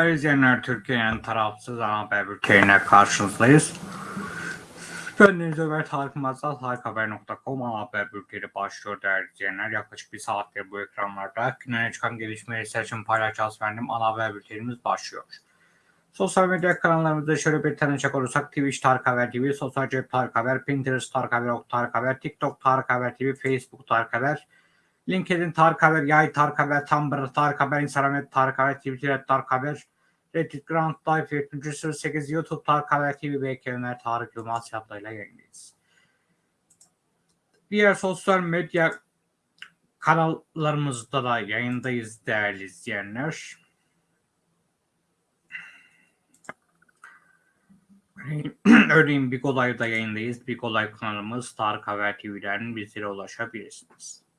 Değerli izleyenler, Türkiye'nin tarafsız ana haber bülteniyle karşınızdayız. Ben Deniz Ömer Tarık Mazal, harikahaber.com ana haber bülteni başlıyor değerli izleyenler. Yaklaşık bir saattir bu ekranlarda günlere çıkan gelişmeleri seçim paylaşacağız benim ana haber bültenimiz başlıyor. Sosyal medya kanallarımızda şöyle bir tanışacak olursak Twitch Tarık Haber TV, Sosyal Cep Tarık Haber, Pinterest Tarık Haber, Ok Tarık Haber, TikTok Tarık Haber TV, Facebook Tarık Haber, LinkedIn Tarık Haber, Yay Tarık Haber, Tumblr Tarık Haber, Instagram Tarık Haber, Twitter Tarık Haber, Reddit Grand Life 78, YouTube Tarık Haber TV ve Kemer Tarık Yılmaz yaplarıyla yayındayız. Diğer sosyal medya kanallarımızda da yayındayız değerli izleyenler. Örneğin Big Olay'da yayındayız. Big Olay kanalımız Tarık Haber TV'den bizlere ulaşabilirsiniz.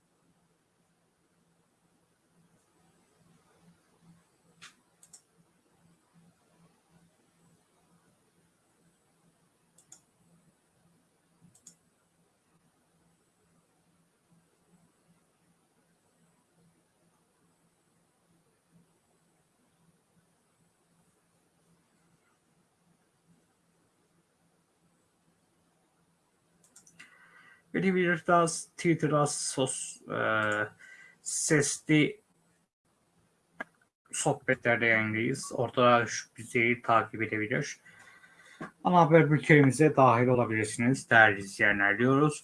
Daha Twitter'da sos, e, sesli sohbetlerde yayındayız. Orada şu bizi takip edebilir. Ana haber bültenimize dahil olabilirsiniz değerli izleyenler diyoruz.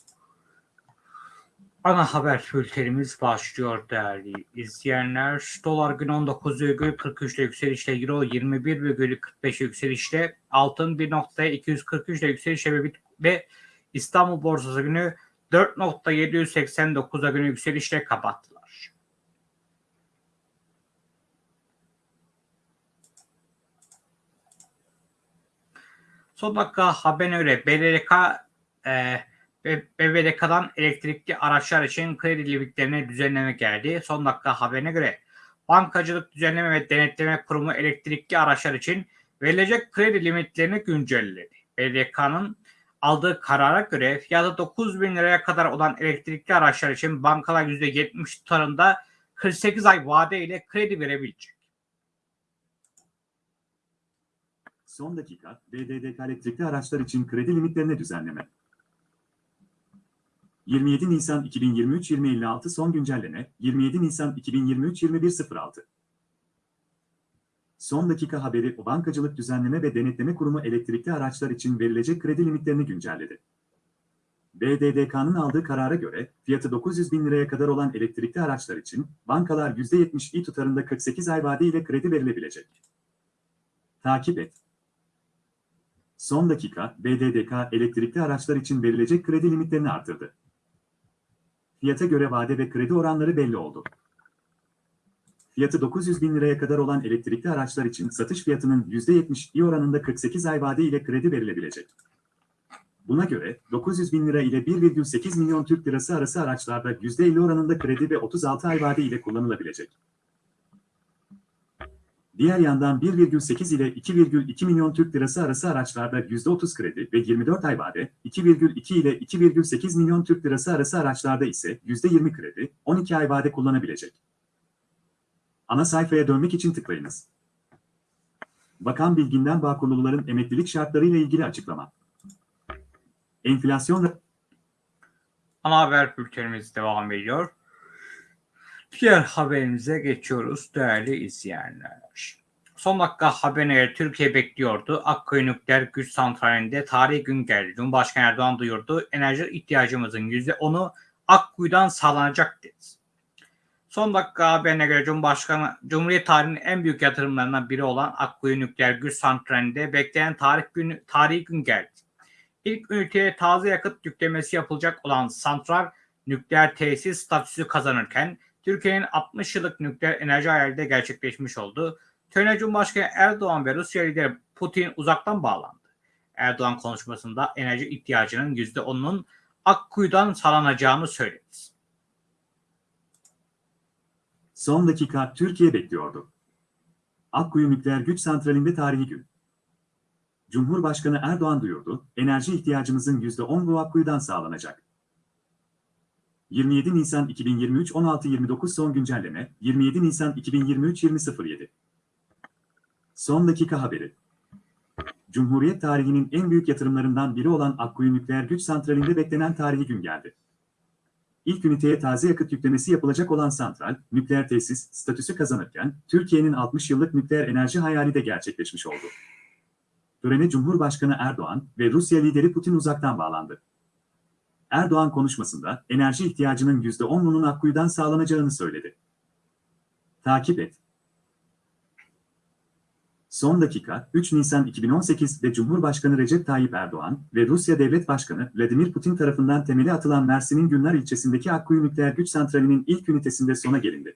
Ana haber bültenimiz başlıyor değerli izleyenler. Dolar gün 19,43 ile yükselişle, Euro 21,45 yükselişle, altın 1.243 ile yükselişle ve İstanbul borsası günü 4.789'a günü yükselişle kapattılar. Son dakika haberine göre BDDK e, BBDK'dan elektrikli araçlar için kredi limitlerine düzenleme geldi. Son dakika haberine göre Bankacılık Düzenleme ve Denetleme Kurumu elektrikli araçlar için verilecek kredi limitlerini güncelledi. BDDK'nın aldığı karara göre fiyatı 9 bin liraya kadar olan elektrikli araçlar için bankalar %70 tutarında 48 ay vade ile kredi verebilecek. Son dakika, BDDK elektrikli araçlar için kredi limitlerine düzenleme. 27 Nisan 2023 2056 son güncelleme, 27 Nisan 2023 2106. Son dakika haberi Bankacılık Düzenleme ve Denetleme Kurumu elektrikli araçlar için verilecek kredi limitlerini güncelledi. BDDK'nın aldığı karara göre fiyatı 900 bin liraya kadar olan elektrikli araçlar için bankalar %70 tutarında 48 ay vade kredi verilebilecek. Takip et. Son dakika BDDK elektrikli araçlar için verilecek kredi limitlerini artırdı. Fiyata göre vade ve kredi oranları belli oldu. Fiyatı 900 bin liraya kadar olan elektrikli araçlar için satış fiyatının %70 oranında 48 ay vade ile kredi verilebilecek. Buna göre 900 bin lira ile 1,8 milyon Türk lirası arası araçlarda %50 oranında kredi ve 36 ay vade ile kullanılabilecek. Diğer yandan 1,8 ile 2,2 milyon Türk lirası arası araçlarda %30 kredi ve 24 ay vade, 2,2 ile 2,8 milyon Türk lirası arası araçlarda ise %20 kredi, 12 ay vade kullanabilecek. Ana sayfaya dönmek için tıklayınız. Bakan Bilgin'den Bağkurluların emeklilik şartlarıyla ilgili açıklama. Enflasyon Ana haber bültenimiz devam ediyor. Diğer haberimize geçiyoruz değerli izleyenler. Son dakika haberine Türkiye bekliyordu. Akkuyu Nükleer Güç Santrali'nde tarihi gün geldi. Cumhurbaşkanı Erdoğan duyurdu. Enerji ihtiyacımızın %10'u Akkuyu'dan sağlanacak dedi. Son dakika haberine göre Cumhurbaşkanı Cumhuriyet tarihinin en büyük yatırımlarından biri olan Akkuyu Nükleer Güç Santrali'nde beklenen tarih günü, tarihi gün geldi. İlk üniteye taze yakıt yüklemesi yapılacak olan santral nükleer tesis statüsü kazanırken Türkiye'nin 60 yıllık nükleer enerji hayali de gerçekleşmiş oldu. Törene Cumhurbaşkanı Erdoğan ve Rusya lideri Putin uzaktan bağlandı. Erdoğan konuşmasında enerji ihtiyacının %10'unun Akkuyu'dan sağlanacağını söyledi. Son dakika Türkiye bekliyordu. Akkuyu Nükleer Güç Santrali'nde tarihi gün. Cumhurbaşkanı Erdoğan duyurdu, enerji ihtiyacımızın %10 bu Akkuyu'dan sağlanacak. 27 Nisan 2023 16.29 son güncelleme, 27 Nisan 2023 20.07 Son dakika haberi. Cumhuriyet tarihinin en büyük yatırımlarından biri olan Akkuyu Nükleer Güç Santrali'nde beklenen tarihi gün geldi. İlk üniteye taze yakıt yüklemesi yapılacak olan santral, nükleer tesis statüsü kazanırken, Türkiye'nin 60 yıllık nükleer enerji hayali de gerçekleşmiş oldu. Törene Cumhurbaşkanı Erdoğan ve Rusya lideri Putin uzaktan bağlandı. Erdoğan konuşmasında enerji ihtiyacının %10'unun Akkuyu'dan sağlanacağını söyledi. Takip et. Son dakika, 3 Nisan 2018'de Cumhurbaşkanı Recep Tayyip Erdoğan ve Rusya Devlet Başkanı Vladimir Putin tarafından temeli atılan Mersin'in Günler ilçesindeki Akkuyu Nükleer Güç Santrali'nin ilk ünitesinde sona gelindi.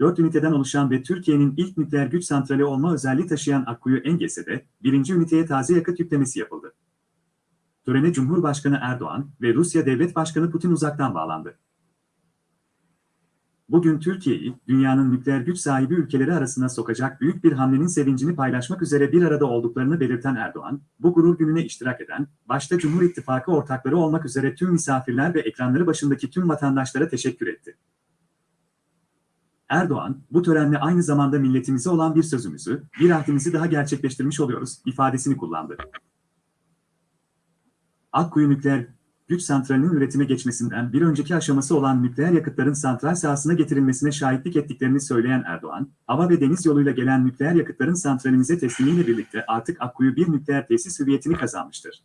4 üniteden oluşan ve Türkiye'nin ilk nükleer güç santrali olma özelliği taşıyan Akkuyu Engese'de birinci üniteye taze yakıt yüklemesi yapıldı. Törene Cumhurbaşkanı Erdoğan ve Rusya Devlet Başkanı Putin uzaktan bağlandı. Bugün Türkiye'yi dünyanın nükleer güç sahibi ülkeleri arasına sokacak büyük bir hamlenin sevincini paylaşmak üzere bir arada olduklarını belirten Erdoğan, bu gurur gününe iştirak eden, başta Cumhur İttifakı ortakları olmak üzere tüm misafirler ve ekranları başındaki tüm vatandaşlara teşekkür etti. Erdoğan, bu törenle aynı zamanda milletimize olan bir sözümüzü, bir ahdimizi daha gerçekleştirmiş oluyoruz ifadesini kullandı. Akkuyu Nükleer Güç Santrali'nin üretime geçmesinden bir önceki aşaması olan nükleer yakıtların santral sahasına getirilmesine şahitlik ettiklerini söyleyen Erdoğan, hava ve deniz yoluyla gelen nükleer yakıtların santralimize teslimiyle birlikte artık Akkuyu bir nükleer tesis hüviyetini kazanmıştır.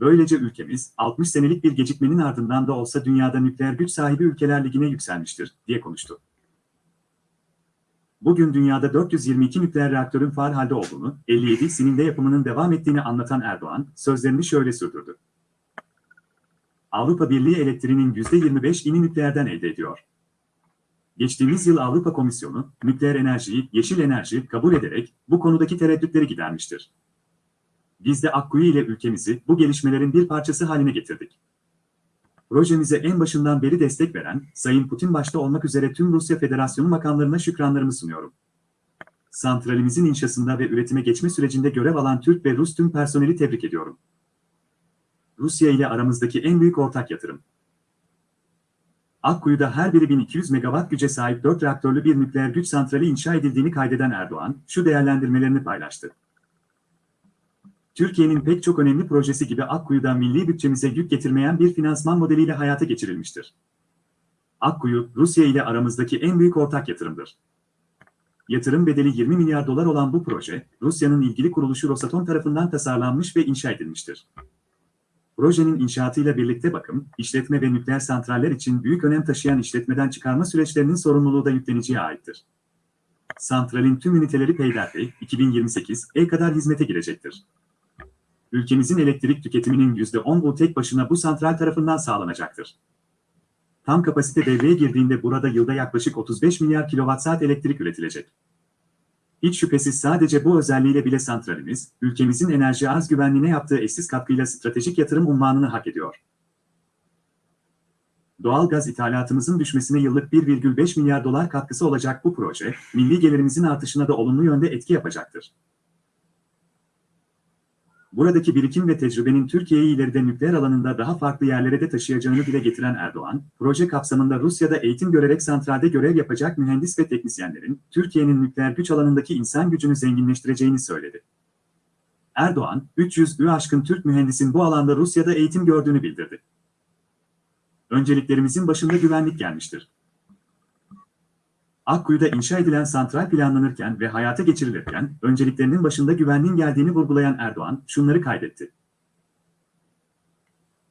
Böylece ülkemiz, 60 senelik bir gecikmenin ardından da olsa dünyada nükleer güç sahibi ülkeler ligine yükselmiştir, diye konuştu. Bugün dünyada 422 nükleer reaktörün faal halde olduğunu, 57'sinin de yapımının devam ettiğini anlatan Erdoğan, sözlerini şöyle sürdürdü. Avrupa Birliği elektriğinin %25'ini nükleerden elde ediyor. Geçtiğimiz yıl Avrupa Komisyonu, nükleer enerjiyi, yeşil enerji kabul ederek bu konudaki tereddütleri gidermiştir. Biz de Akkuyu ile ülkemizi bu gelişmelerin bir parçası haline getirdik. Projemize en başından beri destek veren, Sayın Putin başta olmak üzere tüm Rusya Federasyonu makamlarına şükranlarımı sunuyorum. Santralimizin inşasında ve üretime geçme sürecinde görev alan Türk ve Rus tüm personeli tebrik ediyorum. Rusya ile aramızdaki en büyük ortak yatırım. Akkuyu'da her biri 1200 megawatt güce sahip 4 reaktörlü bir nükleer güç santrali inşa edildiğini kaydeden Erdoğan, şu değerlendirmelerini paylaştı. Türkiye'nin pek çok önemli projesi gibi Akkuyu'da milli bütçemize yük getirmeyen bir finansman modeliyle hayata geçirilmiştir. Akkuyu, Rusya ile aramızdaki en büyük ortak yatırımdır. Yatırım bedeli 20 milyar dolar olan bu proje, Rusya'nın ilgili kuruluşu Rosatom tarafından tasarlanmış ve inşa edilmiştir. Projenin inşaatıyla birlikte bakım, işletme ve nükleer santraller için büyük önem taşıyan işletmeden çıkarma süreçlerinin sorumluluğu da yükleniciye aittir. Santralin tüm üniteleri peyderpey 2028'e kadar hizmete girecektir. Ülkemizin elektrik tüketiminin %10'u tek başına bu santral tarafından sağlanacaktır. Tam kapasite devreye girdiğinde burada yılda yaklaşık 35 milyar kilowatt-saat elektrik üretilecek. Hiç şüphesiz sadece bu özelliğiyle bile santralimiz, ülkemizin enerji arz güvenliğine yaptığı eşsiz katkıyla stratejik yatırım unvanını hak ediyor. Doğal gaz ithalatımızın düşmesine yıllık 1,5 milyar dolar katkısı olacak bu proje, milli gelirimizin artışına da olumlu yönde etki yapacaktır. Buradaki birikim ve tecrübenin Türkiye'yi ileride nükleer alanında daha farklı yerlere de taşıyacağını dile getiren Erdoğan, proje kapsamında Rusya'da eğitim görerek santralde görev yapacak mühendis ve teknisyenlerin, Türkiye'nin nükleer güç alanındaki insan gücünü zenginleştireceğini söyledi. Erdoğan, 300'ü aşkın Türk mühendisin bu alanda Rusya'da eğitim gördüğünü bildirdi. Önceliklerimizin başında güvenlik gelmiştir. Akkuyu'da inşa edilen santral planlanırken ve hayata geçirilirken önceliklerinin başında güvenliğin geldiğini vurgulayan Erdoğan şunları kaydetti.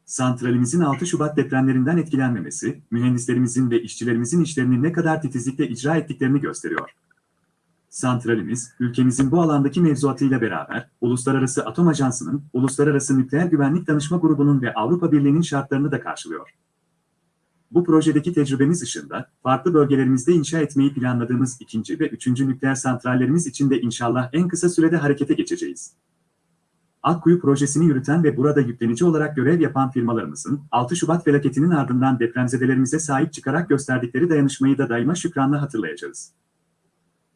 Santralimizin 6 Şubat depremlerinden etkilenmemesi, mühendislerimizin ve işçilerimizin işlerini ne kadar titizlikle icra ettiklerini gösteriyor. Santralimiz, ülkemizin bu alandaki mevzuatıyla beraber, Uluslararası Atom Ajansı'nın, Uluslararası Nükleer Güvenlik Danışma Grubu'nun ve Avrupa Birliği'nin şartlarını da karşılıyor. Bu projedeki tecrübemiz ışığında, farklı bölgelerimizde inşa etmeyi planladığımız ikinci ve üçüncü nükleer santrallerimiz için de inşallah en kısa sürede harekete geçeceğiz. Akkuyu projesini yürüten ve burada yüklenici olarak görev yapan firmalarımızın 6 Şubat felaketinin ardından depremzedelerimize sahip çıkarak gösterdikleri dayanışmayı da daima şükranla hatırlayacağız.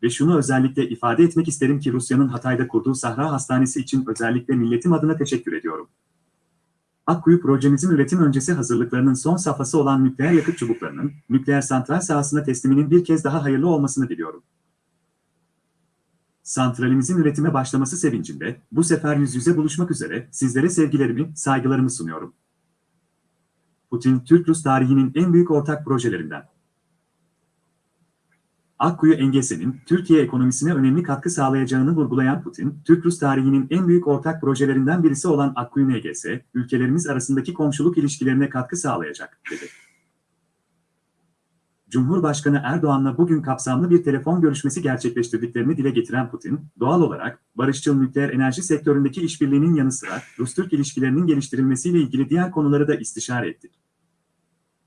Ve şunu özellikle ifade etmek isterim ki Rusya'nın Hatay'da kurduğu Sahra Hastanesi için özellikle milletim adına teşekkür ediyorum. Akkuyu projemizin üretim öncesi hazırlıklarının son safhası olan nükleer yakıt çubuklarının, nükleer santral sahasına tesliminin bir kez daha hayırlı olmasını diliyorum. Santralimizin üretime başlaması sevincinde, bu sefer yüz yüze buluşmak üzere sizlere sevgilerimi, saygılarımı sunuyorum. Putin, Türk-Rus tarihinin en büyük ortak projelerinden. Akkuyu Engese'nin Türkiye ekonomisine önemli katkı sağlayacağını vurgulayan Putin, Türk-Rus tarihinin en büyük ortak projelerinden birisi olan Akkuyu NGS, ülkelerimiz arasındaki komşuluk ilişkilerine katkı sağlayacak, dedi. Cumhurbaşkanı Erdoğan'la bugün kapsamlı bir telefon görüşmesi gerçekleştirdiklerini dile getiren Putin, doğal olarak barışçıl nükleer enerji sektöründeki işbirliğinin yanı sıra Rus-Türk ilişkilerinin geliştirilmesiyle ilgili diğer konuları da istişare ettik.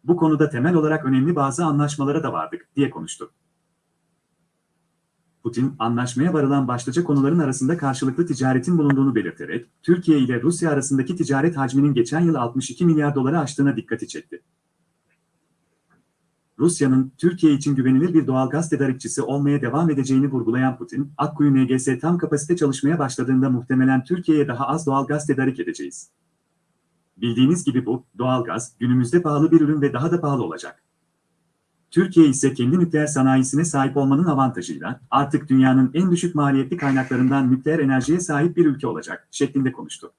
Bu konuda temel olarak önemli bazı anlaşmalara da vardık, diye konuştu. Putin, anlaşmaya varılan başlıca konuların arasında karşılıklı ticaretin bulunduğunu belirterek, Türkiye ile Rusya arasındaki ticaret hacminin geçen yıl 62 milyar doları aştığına dikkati çekti. Rusya'nın Türkiye için güvenilir bir doğal gaz tedarikçisi olmaya devam edeceğini vurgulayan Putin, Akkuyu NGS tam kapasite çalışmaya başladığında muhtemelen Türkiye'ye daha az doğal gaz tedarik edeceğiz. Bildiğiniz gibi bu, doğal gaz, günümüzde pahalı bir ürün ve daha da pahalı olacak. Türkiye ise kendi nükleer sanayisine sahip olmanın avantajıyla artık dünyanın en düşük maliyetli kaynaklarından nükleer enerjiye sahip bir ülke olacak şeklinde konuştu.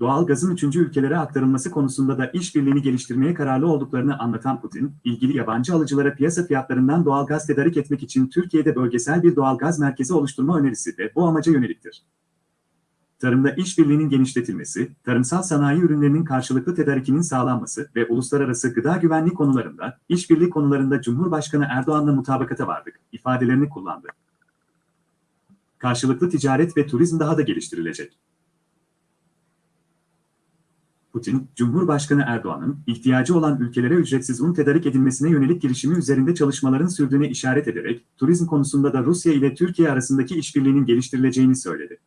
Doğal gazın üçüncü ülkelere aktarılması konusunda da işbirliğini geliştirmeye kararlı olduklarını anlatan Putin, ilgili yabancı alıcılara piyasa fiyatlarından doğal gaz tedarik etmek için Türkiye'de bölgesel bir doğal gaz merkezi oluşturma önerisi de bu amaca yöneliktir tarımda işbirliğinin genişletilmesi, tarımsal sanayi ürünlerinin karşılıklı tedarikinin sağlanması ve uluslararası gıda güvenliği konularında, işbirliği konularında Cumhurbaşkanı Erdoğan'la mutabakata vardık, ifadelerini kullandı. Karşılıklı ticaret ve turizm daha da geliştirilecek. Putin, Cumhurbaşkanı Erdoğan'ın ihtiyacı olan ülkelere ücretsiz un tedarik edilmesine yönelik girişimi üzerinde çalışmaların sürdüğüne işaret ederek, turizm konusunda da Rusya ile Türkiye arasındaki işbirliğinin geliştirileceğini söyledi.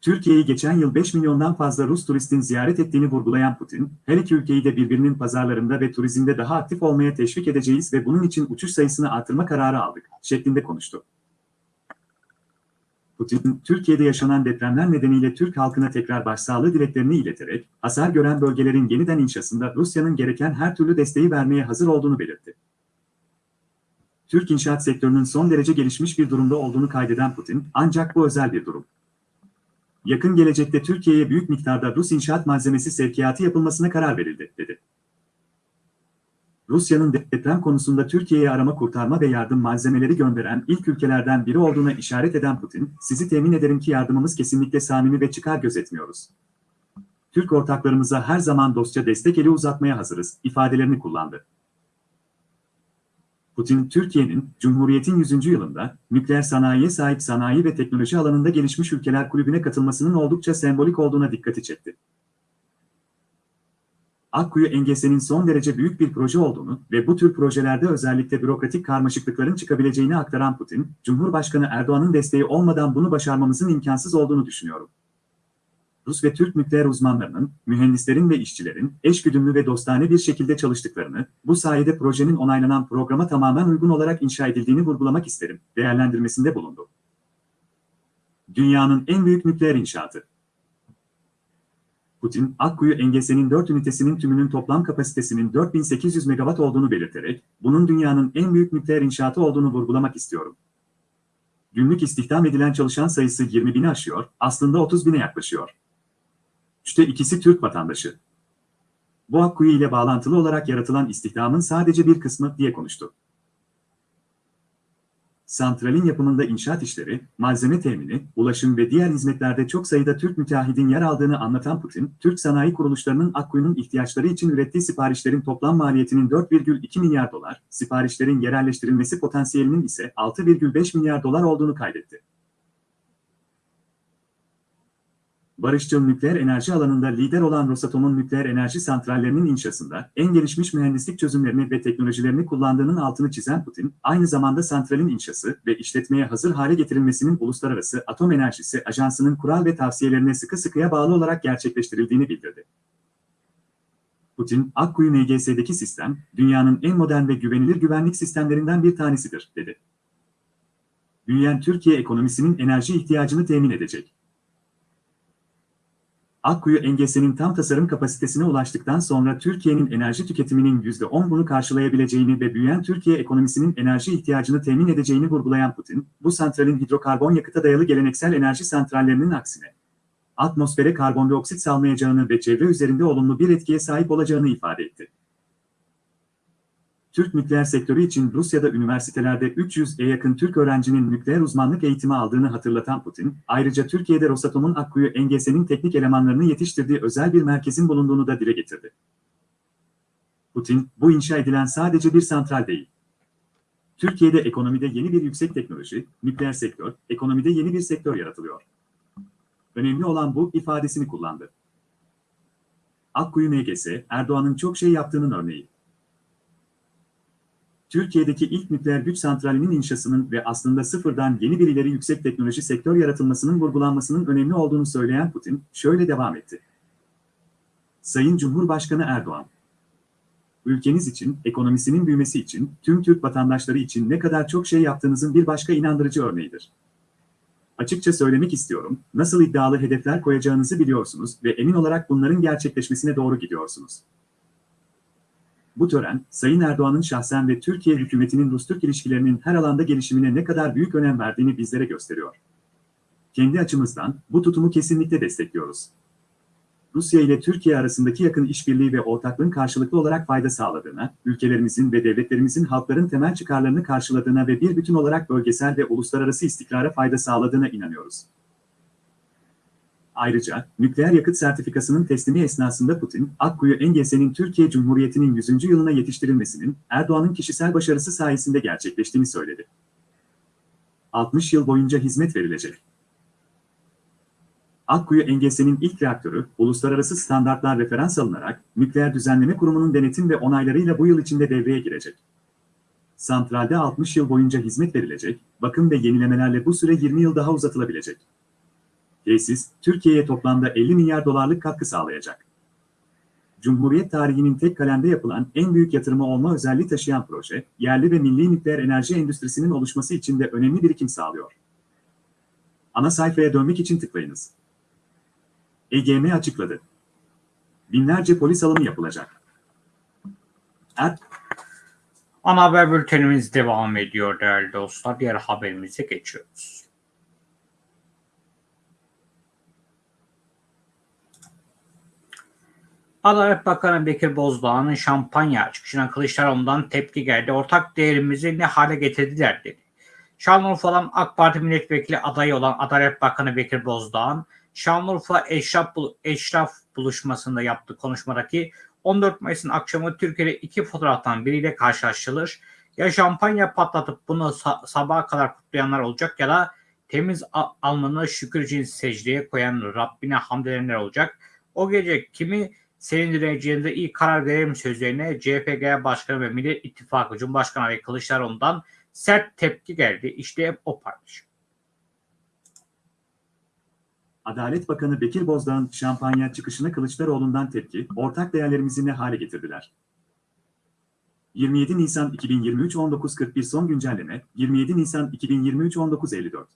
Türkiye'yi geçen yıl 5 milyondan fazla Rus turistin ziyaret ettiğini vurgulayan Putin, her iki ülkeyi de birbirinin pazarlarında ve turizmde daha aktif olmaya teşvik edeceğiz ve bunun için uçuş sayısını artırma kararı aldık, şeklinde konuştu. Putin, Türkiye'de yaşanan depremler nedeniyle Türk halkına tekrar başsağlığı dileklerini ileterek, hasar gören bölgelerin yeniden inşasında Rusya'nın gereken her türlü desteği vermeye hazır olduğunu belirtti. Türk inşaat sektörünün son derece gelişmiş bir durumda olduğunu kaydeden Putin, ancak bu özel bir durum yakın gelecekte Türkiye'ye büyük miktarda Rus inşaat malzemesi sevkiyatı yapılmasına karar verildi, dedi. Rusya'nın deprem konusunda Türkiye'ye arama kurtarma ve yardım malzemeleri gönderen ilk ülkelerden biri olduğuna işaret eden Putin, sizi temin ederim ki yardımımız kesinlikle samimi ve çıkar gözetmiyoruz. Türk ortaklarımıza her zaman dostça destek eli uzatmaya hazırız, ifadelerini kullandı. Putin, Türkiye'nin Cumhuriyet'in 100. yılında nükleer sanayiye sahip sanayi ve teknoloji alanında gelişmiş ülkeler kulübüne katılmasının oldukça sembolik olduğuna dikkati çekti. Akkuyu Engese'nin son derece büyük bir proje olduğunu ve bu tür projelerde özellikle bürokratik karmaşıklıkların çıkabileceğini aktaran Putin, Cumhurbaşkanı Erdoğan'ın desteği olmadan bunu başarmamızın imkansız olduğunu düşünüyorum. Rus ve Türk nükleer uzmanlarının, mühendislerin ve işçilerin eşgüdümlü ve dostane bir şekilde çalıştıklarını, bu sayede projenin onaylanan programa tamamen uygun olarak inşa edildiğini vurgulamak isterim, değerlendirmesinde bulundu. Dünyanın en büyük nükleer inşaatı. Putin, Akkuyu Engese'nin 4 ünitesinin tümünün toplam kapasitesinin 4800 megawatt olduğunu belirterek, bunun dünyanın en büyük nükleer inşaatı olduğunu vurgulamak istiyorum. Günlük istihdam edilen çalışan sayısı 20 bini aşıyor, aslında 30 bine yaklaşıyor. Üçte ikisi Türk vatandaşı. Bu Akkuyu ile bağlantılı olarak yaratılan istihdamın sadece bir kısmı diye konuştu. Santralin yapımında inşaat işleri, malzeme temini, ulaşım ve diğer hizmetlerde çok sayıda Türk müteahhidin yer aldığını anlatan Putin, Türk sanayi kuruluşlarının Akkuyu'nun ihtiyaçları için ürettiği siparişlerin toplam maliyetinin 4,2 milyar dolar, siparişlerin yerelleştirilmesi potansiyelinin ise 6,5 milyar dolar olduğunu kaydetti. Barışçıl nükleer enerji alanında lider olan Rosatom'un nükleer enerji santrallerinin inşasında en gelişmiş mühendislik çözümlerini ve teknolojilerini kullandığının altını çizen Putin, aynı zamanda santralin inşası ve işletmeye hazır hale getirilmesinin Uluslararası Atom Enerjisi Ajansı'nın kural ve tavsiyelerine sıkı sıkıya bağlı olarak gerçekleştirildiğini bildirdi. Putin, Akkuyu NGS'deki sistem, dünyanın en modern ve güvenilir güvenlik sistemlerinden bir tanesidir, dedi. Büyüyen Türkiye ekonomisinin enerji ihtiyacını temin edecek. Akkuyu engesinin tam tasarım kapasitesine ulaştıktan sonra Türkiye'nin enerji tüketiminin %10'unu karşılayabileceğini ve büyüyen Türkiye ekonomisinin enerji ihtiyacını temin edeceğini vurgulayan Putin, bu santralin hidrokarbon yakıta dayalı geleneksel enerji santrallerinin aksine atmosfere karbondioksit salmayacağını ve çevre üzerinde olumlu bir etkiye sahip olacağını ifade etti. Türk nükleer sektörü için Rusya'da üniversitelerde 300'e yakın Türk öğrencinin nükleer uzmanlık eğitimi aldığını hatırlatan Putin, ayrıca Türkiye'de Rosatom'un Akkuyu engesinin teknik elemanlarını yetiştirdiği özel bir merkezin bulunduğunu da dile getirdi. Putin, bu inşa edilen sadece bir santral değil. Türkiye'de ekonomide yeni bir yüksek teknoloji, nükleer sektör, ekonomide yeni bir sektör yaratılıyor. Önemli olan bu ifadesini kullandı. Akkuyu MGS, Erdoğan'ın çok şey yaptığının örneği. Türkiye'deki ilk nükleer güç santralinin inşasının ve aslında sıfırdan yeni bir ileri yüksek teknoloji sektör yaratılmasının vurgulanmasının önemli olduğunu söyleyen Putin, şöyle devam etti. Sayın Cumhurbaşkanı Erdoğan, ülkeniz için, ekonomisinin büyümesi için, tüm Türk vatandaşları için ne kadar çok şey yaptığınızın bir başka inandırıcı örneğidir. Açıkça söylemek istiyorum, nasıl iddialı hedefler koyacağınızı biliyorsunuz ve emin olarak bunların gerçekleşmesine doğru gidiyorsunuz. Bu tören, Sayın Erdoğan'ın şahsen ve Türkiye hükümetinin Rus-Türk ilişkilerinin her alanda gelişimine ne kadar büyük önem verdiğini bizlere gösteriyor. Kendi açımızdan bu tutumu kesinlikle destekliyoruz. Rusya ile Türkiye arasındaki yakın işbirliği ve ortaklığın karşılıklı olarak fayda sağladığına, ülkelerimizin ve devletlerimizin halkların temel çıkarlarını karşıladığına ve bir bütün olarak bölgesel ve uluslararası istikrara fayda sağladığına inanıyoruz. Ayrıca, nükleer yakıt sertifikasının teslimi esnasında Putin, Akkuyu engesinin Türkiye Cumhuriyeti'nin 100. yılına yetiştirilmesinin Erdoğan'ın kişisel başarısı sayesinde gerçekleştiğini söyledi. 60 yıl boyunca hizmet verilecek. Akkuyu engesinin ilk reaktörü, uluslararası standartlar referans alınarak, Nükleer Düzenleme Kurumu'nun denetim ve onaylarıyla bu yıl içinde devreye girecek. Santralde 60 yıl boyunca hizmet verilecek, bakım ve yenilemelerle bu süre 20 yıl daha uzatılabilecek. Tesis, Türkiye'ye toplamda 50 milyar dolarlık katkı sağlayacak. Cumhuriyet tarihinin tek kalemde yapılan en büyük yatırımı olma özelliği taşıyan proje, yerli ve milli nükleer enerji endüstrisinin oluşması için de önemli birikim sağlıyor. Ana sayfaya dönmek için tıklayınız. EGM açıkladı. Binlerce polis alımı yapılacak. Er Ana haber bültenimiz devam ediyor değerli dostlar. Diğer haberimize geçiyoruz. Adalet Bakanı Bekir Bozdağ'ın şampanya çıkışına Kılıçdaroğlu'ndan tepki geldi. Ortak değerimizi ne hale getirdiler dedi. Şanlıurfa'dan AK Parti milletvekili adayı olan Adalet Bakanı Bekir Bozdağ'ın Şanlıurfa Eşraf, Eşraf buluşmasında yaptığı konuşmadaki 14 Mayıs'ın akşamı Türkiye'de iki fotoğraftan biriyle karşılaştırılır. Ya şampanya patlatıp bunu sa- sabaha kadar kutlayanlar olacak ya da temiz al- alnını şükür için secdeye koyan Rabbine hamd edenler olacak. O gece kimi sevindireceğinize iyi karar verelim sözlerine CHP Genel Başkanı ve Millet İttifakı Cumhurbaşkanı adayı Kılıçdaroğlu'ndan sert tepki geldi. İşte o paylaşım. Adalet Bakanı Bekir Bozdağ'ın şampanya çıkışına Kılıçdaroğlu'ndan tepki, ortak değerlerimizi ne hale getirdiler? 27 Nisan 2023 19.41 son güncelleme, 27 Nisan 2023 19.54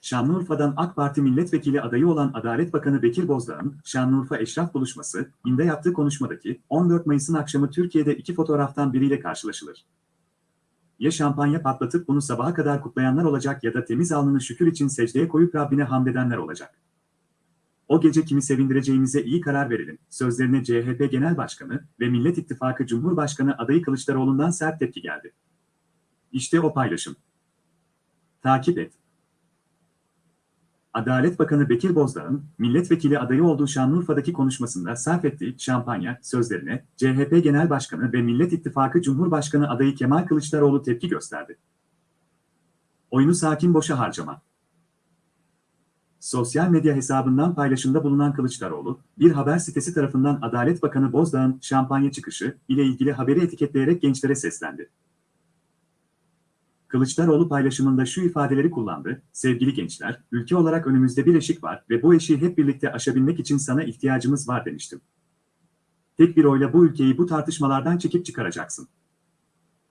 Şanlıurfa'dan AK Parti milletvekili adayı olan Adalet Bakanı Bekir Bozdağ'ın Şanlıurfa Eşraf buluşması, inde yaptığı konuşmadaki 14 Mayıs'ın akşamı Türkiye'de iki fotoğraftan biriyle karşılaşılır. Ya şampanya patlatıp bunu sabaha kadar kutlayanlar olacak ya da temiz alnını şükür için secdeye koyup Rabbine hamd edenler olacak. O gece kimi sevindireceğimize iyi karar verelim. Sözlerine CHP Genel Başkanı ve Millet İttifakı Cumhurbaşkanı adayı Kılıçdaroğlu'ndan sert tepki geldi. İşte o paylaşım. Takip et. Adalet Bakanı Bekir Bozdağ'ın milletvekili adayı olduğu Şanlıurfa'daki konuşmasında sarf ettiği şampanya sözlerine CHP Genel Başkanı ve Millet İttifakı Cumhurbaşkanı adayı Kemal Kılıçdaroğlu tepki gösterdi. Oyunu sakin boşa harcama. Sosyal medya hesabından paylaşımda bulunan Kılıçdaroğlu, bir haber sitesi tarafından Adalet Bakanı Bozdağ'ın şampanya çıkışı ile ilgili haberi etiketleyerek gençlere seslendi. Kılıçdaroğlu paylaşımında şu ifadeleri kullandı. Sevgili gençler, ülke olarak önümüzde bir eşik var ve bu eşiği hep birlikte aşabilmek için sana ihtiyacımız var demiştim. Tek bir oyla bu ülkeyi bu tartışmalardan çekip çıkaracaksın.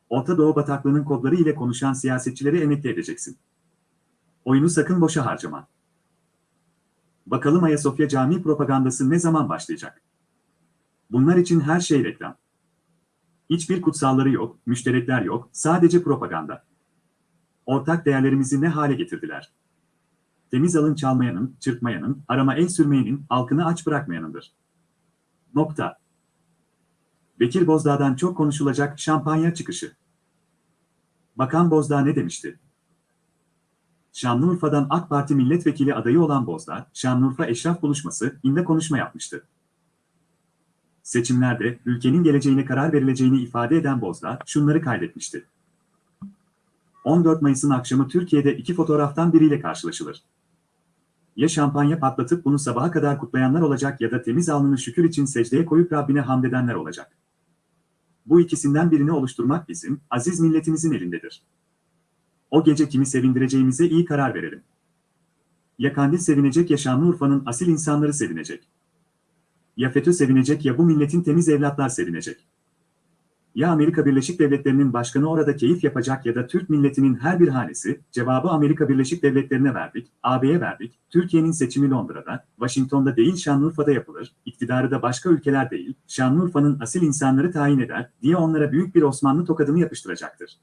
Orta Doğu bataklığının kodları ile konuşan siyasetçileri emekli edeceksin. Oyunu sakın boşa harcama. Bakalım Ayasofya Camii propagandası ne zaman başlayacak? Bunlar için her şey reklam. Hiçbir kutsalları yok, müşterekler yok, sadece propaganda. Ortak değerlerimizi ne hale getirdiler? Temiz alın çalmayanın, çırpmayanın, arama el sürmeyenin, halkını aç bırakmayanındır. Nokta. Bekir Bozdağ'dan çok konuşulacak şampanya çıkışı. Bakan Bozdağ ne demişti? Şanlıurfa'dan AK Parti milletvekili adayı olan Bozdağ, Şanlıurfa Eşraf Buluşması, inde konuşma yapmıştı. Seçimlerde ülkenin geleceğine karar verileceğini ifade eden Bozdağ, şunları kaydetmişti. 14 Mayıs'ın akşamı Türkiye'de iki fotoğraftan biriyle karşılaşılır. Ya şampanya patlatıp bunu sabaha kadar kutlayanlar olacak ya da temiz alnını şükür için secdeye koyup Rabbine hamd edenler olacak. Bu ikisinden birini oluşturmak bizim, aziz milletimizin elindedir. O gece kimi sevindireceğimize iyi karar verelim. Ya Kandil sevinecek ya Şanlıurfa'nın asil insanları sevinecek. Ya FETÖ sevinecek ya bu milletin temiz evlatlar sevinecek. Ya Amerika Birleşik Devletleri'nin başkanı orada keyif yapacak ya da Türk milletinin her bir hanesi, cevabı Amerika Birleşik Devletleri'ne verdik, AB'ye verdik, Türkiye'nin seçimi Londra'da, Washington'da değil Şanlıurfa'da yapılır, iktidarı da başka ülkeler değil, Şanlıurfa'nın asil insanları tayin eder diye onlara büyük bir Osmanlı tokadını yapıştıracaktır.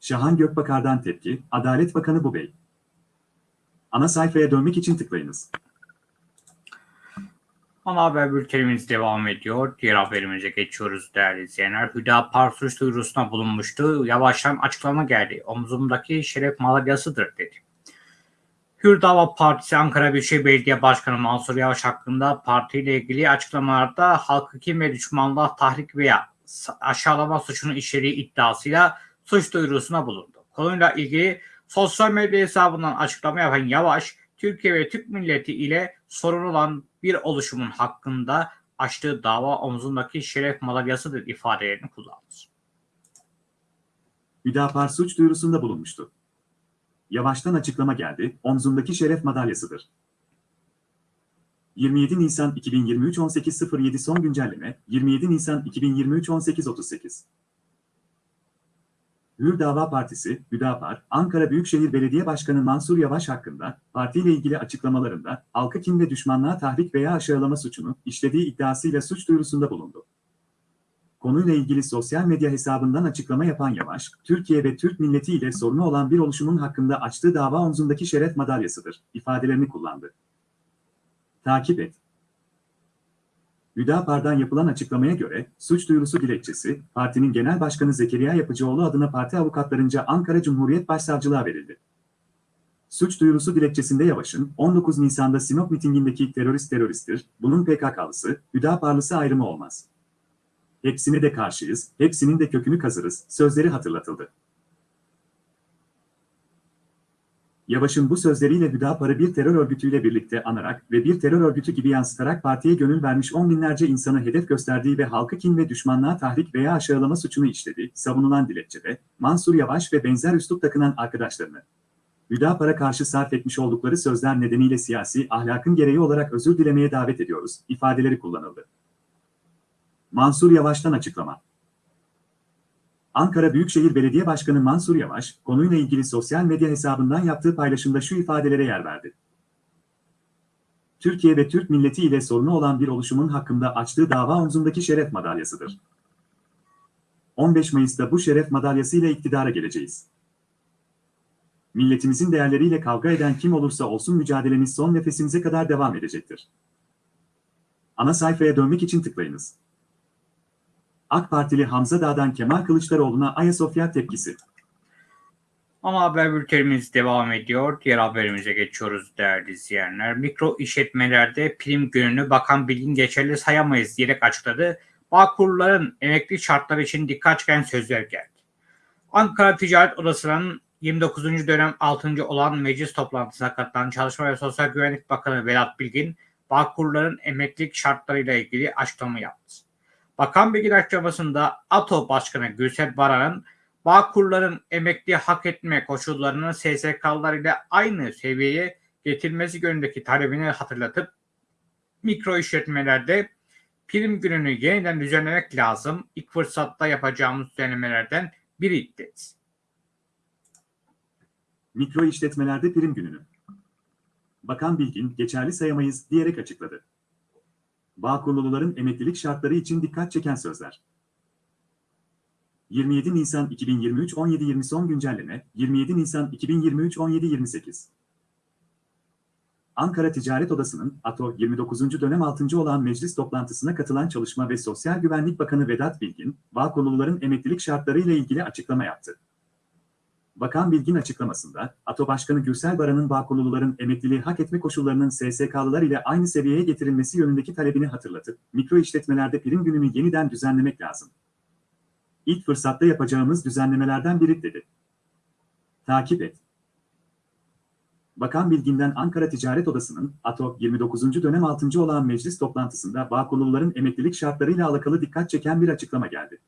Şahan Gökbakar'dan tepki, Adalet Bakanı bu bey. Ana sayfaya dönmek için tıklayınız. Ana haber bültenimiz devam ediyor. Diğer haberimize geçiyoruz değerli izleyenler. Hüdapar suç duyurusuna bulunmuştu. Yavaştan açıklama geldi. Omzumdaki şeref madalyasıdır dedi. Hürdava Partisi Ankara Büyükşehir Belediye Başkanı Mansur Yavaş hakkında partiyle ilgili açıklamalarda halkı kim ve düşmanlığa tahrik veya aşağılama suçunu işlediği iddiasıyla suç duyurusuna bulundu. Konuyla ilgili sosyal medya hesabından açıklama yapan Yavaş, Türkiye ve Türk milleti ile sorun olan bir oluşumun hakkında açtığı dava omzundaki şeref madalyasıdır ifadelerini kullandı. Hüdapar suç duyurusunda bulunmuştu. Yavaştan açıklama geldi, omzundaki şeref madalyasıdır. 27 Nisan 2023 18.07 son güncelleme, 27 Nisan 2023 18.38 Hür Dava Partisi, Hüdapar, Ankara Büyükşehir Belediye Başkanı Mansur Yavaş hakkında partiyle ilgili açıklamalarında halkı kim ve düşmanlığa tahrik veya aşağılama suçunu işlediği iddiasıyla suç duyurusunda bulundu. Konuyla ilgili sosyal medya hesabından açıklama yapan Yavaş, Türkiye ve Türk milleti ile sorunu olan bir oluşumun hakkında açtığı dava omzundaki şeref madalyasıdır, ifadelerini kullandı. Takip et. Hüdapar'dan yapılan açıklamaya göre, suç duyurusu dilekçesi, partinin genel başkanı Zekeriya Yapıcıoğlu adına parti avukatlarınca Ankara Cumhuriyet Başsavcılığa verildi. Suç duyurusu dilekçesinde Yavaş'ın 19 Nisan'da Sinop mitingindeki terörist teröristtir, bunun PKK'lısı, Hüdaparlısı ayrımı olmaz. Hepsine de karşıyız, hepsinin de kökünü kazırız, sözleri hatırlatıldı. Yavaş'ın bu sözleriyle Hüdapar'ı bir terör örgütüyle birlikte anarak ve bir terör örgütü gibi yansıtarak partiye gönül vermiş on binlerce insanı hedef gösterdiği ve halkı kin ve düşmanlığa tahrik veya aşağılama suçunu işledi, savunulan dilekçede, Mansur Yavaş ve benzer üslup takınan arkadaşlarını, Hüdapar'a karşı sarf etmiş oldukları sözler nedeniyle siyasi ahlakın gereği olarak özür dilemeye davet ediyoruz, ifadeleri kullanıldı. Mansur Yavaş'tan açıklama. Ankara Büyükşehir Belediye Başkanı Mansur Yavaş, konuyla ilgili sosyal medya hesabından yaptığı paylaşımda şu ifadelere yer verdi. Türkiye ve Türk milleti ile sorunu olan bir oluşumun hakkında açtığı dava omzundaki şeref madalyasıdır. 15 Mayıs'ta bu şeref madalyasıyla iktidara geleceğiz. Milletimizin değerleriyle kavga eden kim olursa olsun mücadelemiz son nefesimize kadar devam edecektir. Ana sayfaya dönmek için tıklayınız. AK Partili Hamza Dağ'dan Kemal Kılıçdaroğlu'na Ayasofya tepkisi. Ama haber bültenimiz devam ediyor. Diğer haberimize geçiyoruz değerli izleyenler. Mikro işletmelerde prim gününü Bakan Bilgin geçerli sayamayız diyerek açıkladı. Bağkurların emekli şartları için dikkat çeken sözler geldi. Ankara Ticaret Odası'nın 29. dönem 6. olan meclis toplantısına katılan Çalışma ve Sosyal Güvenlik Bakanı Vedat Bilgin, Bağkurların emeklilik şartlarıyla ilgili açıklama yaptı. Bakan Bilgin açıklamasında ATO Başkanı Gülsel Baran'ın Bağkurların emekli hak etme koşullarının SSK'lar ile aynı seviyeye getirmesi yönündeki talebini hatırlatıp mikro işletmelerde prim gününü yeniden düzenlemek lazım. İlk fırsatta yapacağımız düzenlemelerden biri dedi. Mikro işletmelerde prim gününü. Bakan Bilgin, geçerli sayamayız diyerek açıkladı. Bağkurluların emeklilik şartları için dikkat çeken sözler. 27 Nisan 2023 17.20 son güncelleme 27 Nisan 2023 17.28 Ankara Ticaret Odası'nın ATO 29. dönem 6. olan meclis toplantısına katılan Çalışma ve Sosyal Güvenlik Bakanı Vedat Bilgin, Bağkurluların emeklilik şartları ile ilgili açıklama yaptı. Bakan Bilgin açıklamasında, ATO Başkanı Gürsel Baran'ın Bağkurluların emekliliği hak etme koşullarının SSK'lılar ile aynı seviyeye getirilmesi yönündeki talebini hatırlatıp, mikro işletmelerde prim gününü yeniden düzenlemek lazım. İlk fırsatta yapacağımız düzenlemelerden biri dedi. Takip et. Bakan Bilgin'den Ankara Ticaret Odası'nın ATO 29. dönem 6. olan meclis toplantısında Bağkurluların emeklilik şartlarıyla alakalı dikkat çeken bir açıklama geldi.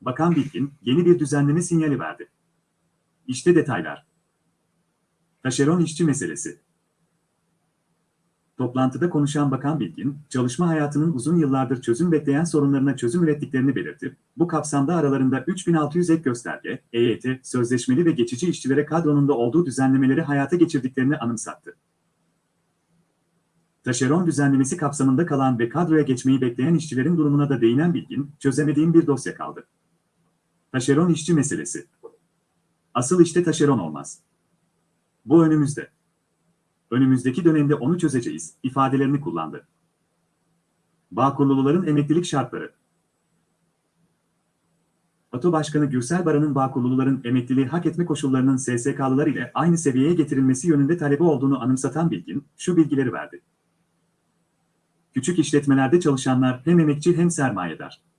Bakan Bilgin, yeni bir düzenleme sinyali verdi. İşte detaylar. Taşeron işçi meselesi. Toplantıda konuşan Bakan Bilgin, çalışma hayatının uzun yıllardır çözüm bekleyen sorunlarına çözüm ürettiklerini belirtip, bu kapsamda aralarında 3600 ek gösterge, EYT, sözleşmeli ve geçici işçilere kadronun da olduğu düzenlemeleri hayata geçirdiklerini anımsattı. Taşeron düzenlemesi kapsamında kalan ve kadroya geçmeyi bekleyen işçilerin durumuna da değinen Bilgin, çözemediğim bir dosya kaldı. Taşeron işçi meselesi. Asıl işte taşeron olmaz. Bu önümüzde. Önümüzdeki dönemde onu çözeceğiz, ifadelerini kullandı. Bağkurluların emeklilik şartları. ATO Başkanı Gürsel Baran'ın Bağkurluların emekliliği hak etme koşullarının SSK'lılar ile aynı seviyeye getirilmesi yönünde talebi olduğunu anımsatan Bilgin, şu bilgileri verdi. Küçük işletmelerde çalışanlar hem emekçi hem sermayedar.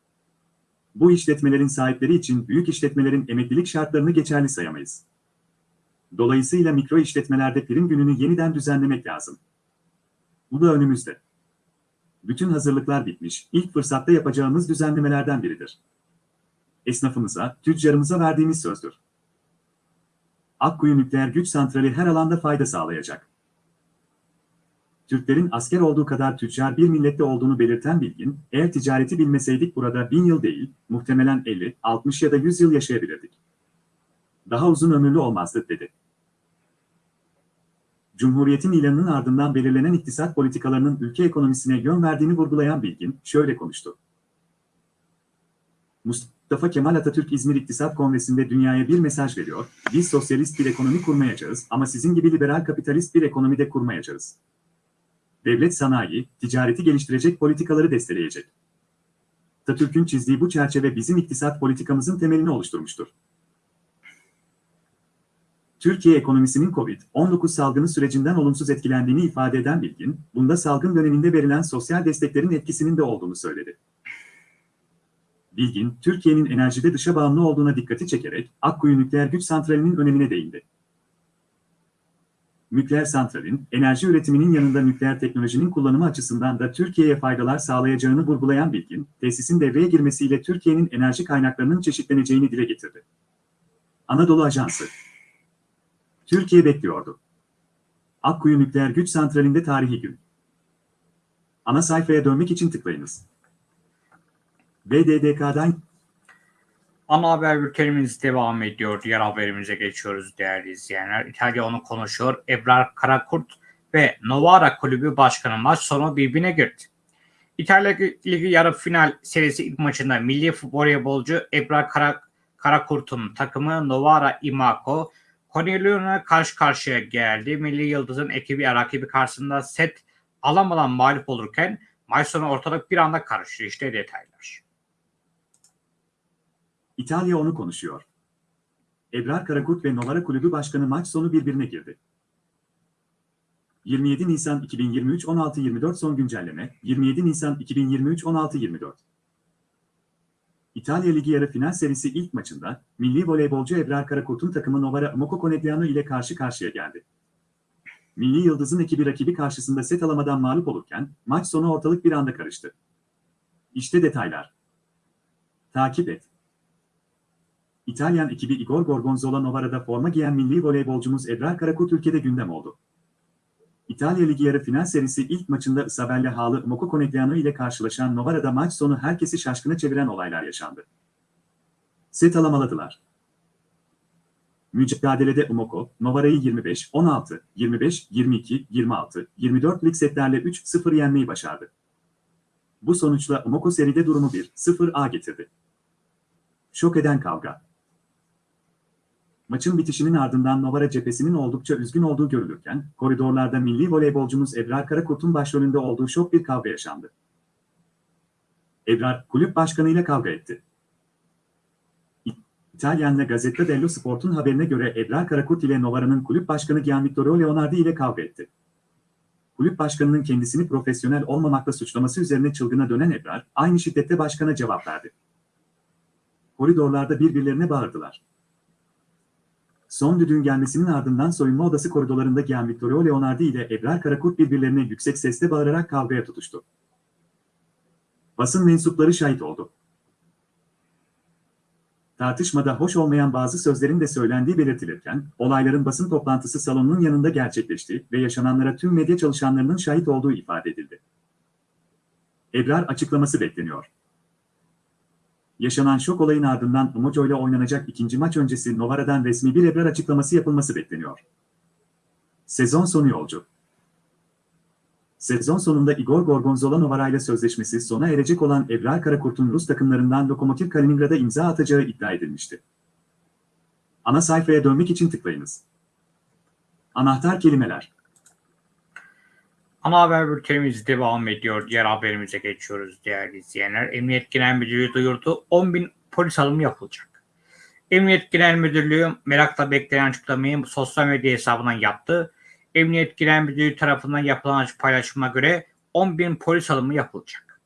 Bu işletmelerin sahipleri için büyük işletmelerin emeklilik şartlarını geçerli sayamayız. Dolayısıyla mikro işletmelerde prim gününü yeniden düzenlemek lazım. Bu da önümüzde. Bütün hazırlıklar bitmiş, ilk fırsatta yapacağımız düzenlemelerden biridir. Esnafımıza, tüccarımıza verdiğimiz sözdür. Akkuyu Nükleer Güç Santrali her alanda fayda sağlayacak. Türklerin asker olduğu kadar tüccar bir millette olduğunu belirten Bilgin, eğer ticareti bilmeseydik burada bin yıl değil, muhtemelen 50, 60 ya da 100 yıl yaşayabilirdik. Daha uzun ömürlü olmazdı, dedi. Cumhuriyetin ilanının ardından belirlenen iktisat politikalarının ülke ekonomisine yön verdiğini vurgulayan Bilgin, şöyle konuştu. Mustafa Kemal Atatürk İzmir İktisat Kongresi'nde dünyaya bir mesaj veriyor, biz sosyalist bir ekonomi kurmayacağız ama sizin gibi liberal kapitalist bir ekonomi de kurmayacağız. Devlet sanayi, ticareti geliştirecek politikaları desteleyecek. Atatürk'ün çizdiği bu çerçeve bizim iktisat politikamızın temelini oluşturmuştur. Türkiye ekonomisinin COVID-19 salgını sürecinden olumsuz etkilendiğini ifade eden Bilgin, bunda salgın döneminde verilen sosyal desteklerin etkisinin de olduğunu söyledi. Bilgin, Türkiye'nin enerjide dışa bağımlı olduğuna dikkati çekerek Akkuyu Nükleer Güç Santrali'nin önemine değindi. Nükleer santralin, enerji üretiminin yanında nükleer teknolojinin kullanımı açısından da Türkiye'ye faydalar sağlayacağını vurgulayan Bilgin, tesisin devreye girmesiyle Türkiye'nin enerji kaynaklarının çeşitleneceğini dile getirdi. Anadolu Ajansı Türkiye bekliyordu. Akkuyu Nükleer Güç Santrali'nde tarihi gün. Ana sayfaya dönmek için tıklayınız. BDDK'dan Ana haber bültenimiz devam ediyor. Diğer haberimize geçiyoruz değerli izleyenler. İtalya onu konuşuyor. Ebrar Karakurt ve Novara Kulübü Başkanı maç sonu birbirine girdi. İtalya Ligi yarı final serisi ilk maçında milli voleybolcu Ebrar Kara, Karakurt'un takımı Novara Imako Cornelius'una karşı karşıya geldi. Milli Yıldız'ın ekibi rakibi karşısında set alamadan mağlup olurken maç sonu ortalık bir anda karıştı. İşte detaylar. İtalya onu konuşuyor. Ebrar Karakurt ve Novara Kulübü Başkanı maç sonu birbirine girdi. 27 Nisan 2023 16.24 son güncelleme 27 Nisan 2023 16.24 İtalya Ligi yarı final serisi ilk maçında milli voleybolcu Ebrar Karakurt'un takımı Novara Moco Conegliano ile karşı karşıya geldi. Milli Yıldız'ın ekibi rakibi karşısında set alamadan mağlup olurken maç sonu ortalık bir anda karıştı. İşte detaylar. Takip et. İtalyan ekibi Igor Gorgonzola Novara'da forma giyen milli voleybolcumuz Ebrar Karakurt ülkede gündem oldu. İtalya Ligi yarı final serisi ilk maçında Isabella Hağlı Moco Conegliano ile karşılaşan Novara'da maç sonu herkesi şaşkına çeviren olaylar yaşandı. Set alamaladılar. Mücadelede Umoko, Novara'yı 25, 16, 25, 22, 26, 24 lig setlerle 3-0 yenmeyi başardı. Bu sonuçla Umoko seride durumu 1-0'a getirdi. Şok eden kavga. Maçın bitişinin ardından Novara cephesinin oldukça üzgün olduğu görülürken, koridorlarda milli voleybolcumuz Ebrar Karakurt'un başrolünde olduğu şok bir kavga yaşandı. Ebrar, kulüp başkanıyla kavga etti. İtalyanla Gazzetta dello Sport'un haberine göre Ebrar Karakurt ile Novara'nın kulüp başkanı Gianvittoro Leonardi ile kavga etti. Kulüp başkanının kendisini profesyonel olmamakla suçlaması üzerine çılgına dönen Ebrar, aynı şiddette başkana cevap verdi. Koridorlarda birbirlerine bağırdılar. Son düdüğün gelmesinin ardından soyunma odası koridorlarında Gianvittoro Leonardi ile Ebrar Karakurt birbirlerine yüksek sesle bağırarak kavgaya tutuştu. Basın mensupları şahit oldu. Tartışmada hoş olmayan bazı sözlerin de söylendiği belirtilirken, olayların basın toplantısı salonunun yanında gerçekleşti ve yaşananlara tüm medya çalışanlarının şahit olduğu ifade edildi. Ebrar açıklaması bekleniyor. Yaşanan şok olayın ardından Umoco ile oynanacak ikinci maç öncesi Novara'dan resmi bir Ebrar açıklaması yapılması bekleniyor. Sezon sonu yolcu. Sezon sonunda Igor Gorgonzola Novara ile sözleşmesi sona erecek olan Ebrar Karakurt'un Rus takımlarından Lokomotiv Kaliningrad'a imza atacağı iddia edilmişti. Ana sayfaya dönmek için tıklayınız. Anahtar kelimeler. Ana haber bültenimiz devam ediyor. Diğer haberimize geçiyoruz değerli izleyenler. Emniyet Genel Müdürlüğü duyurdu. 10 bin polis alımı yapılacak. Emniyet Genel Müdürlüğü merakla beklenen açıklamayı sosyal medya hesabından yaptı. Emniyet Genel Müdürlüğü tarafından yapılan paylaşıma göre 10 bin polis alımı yapılacak.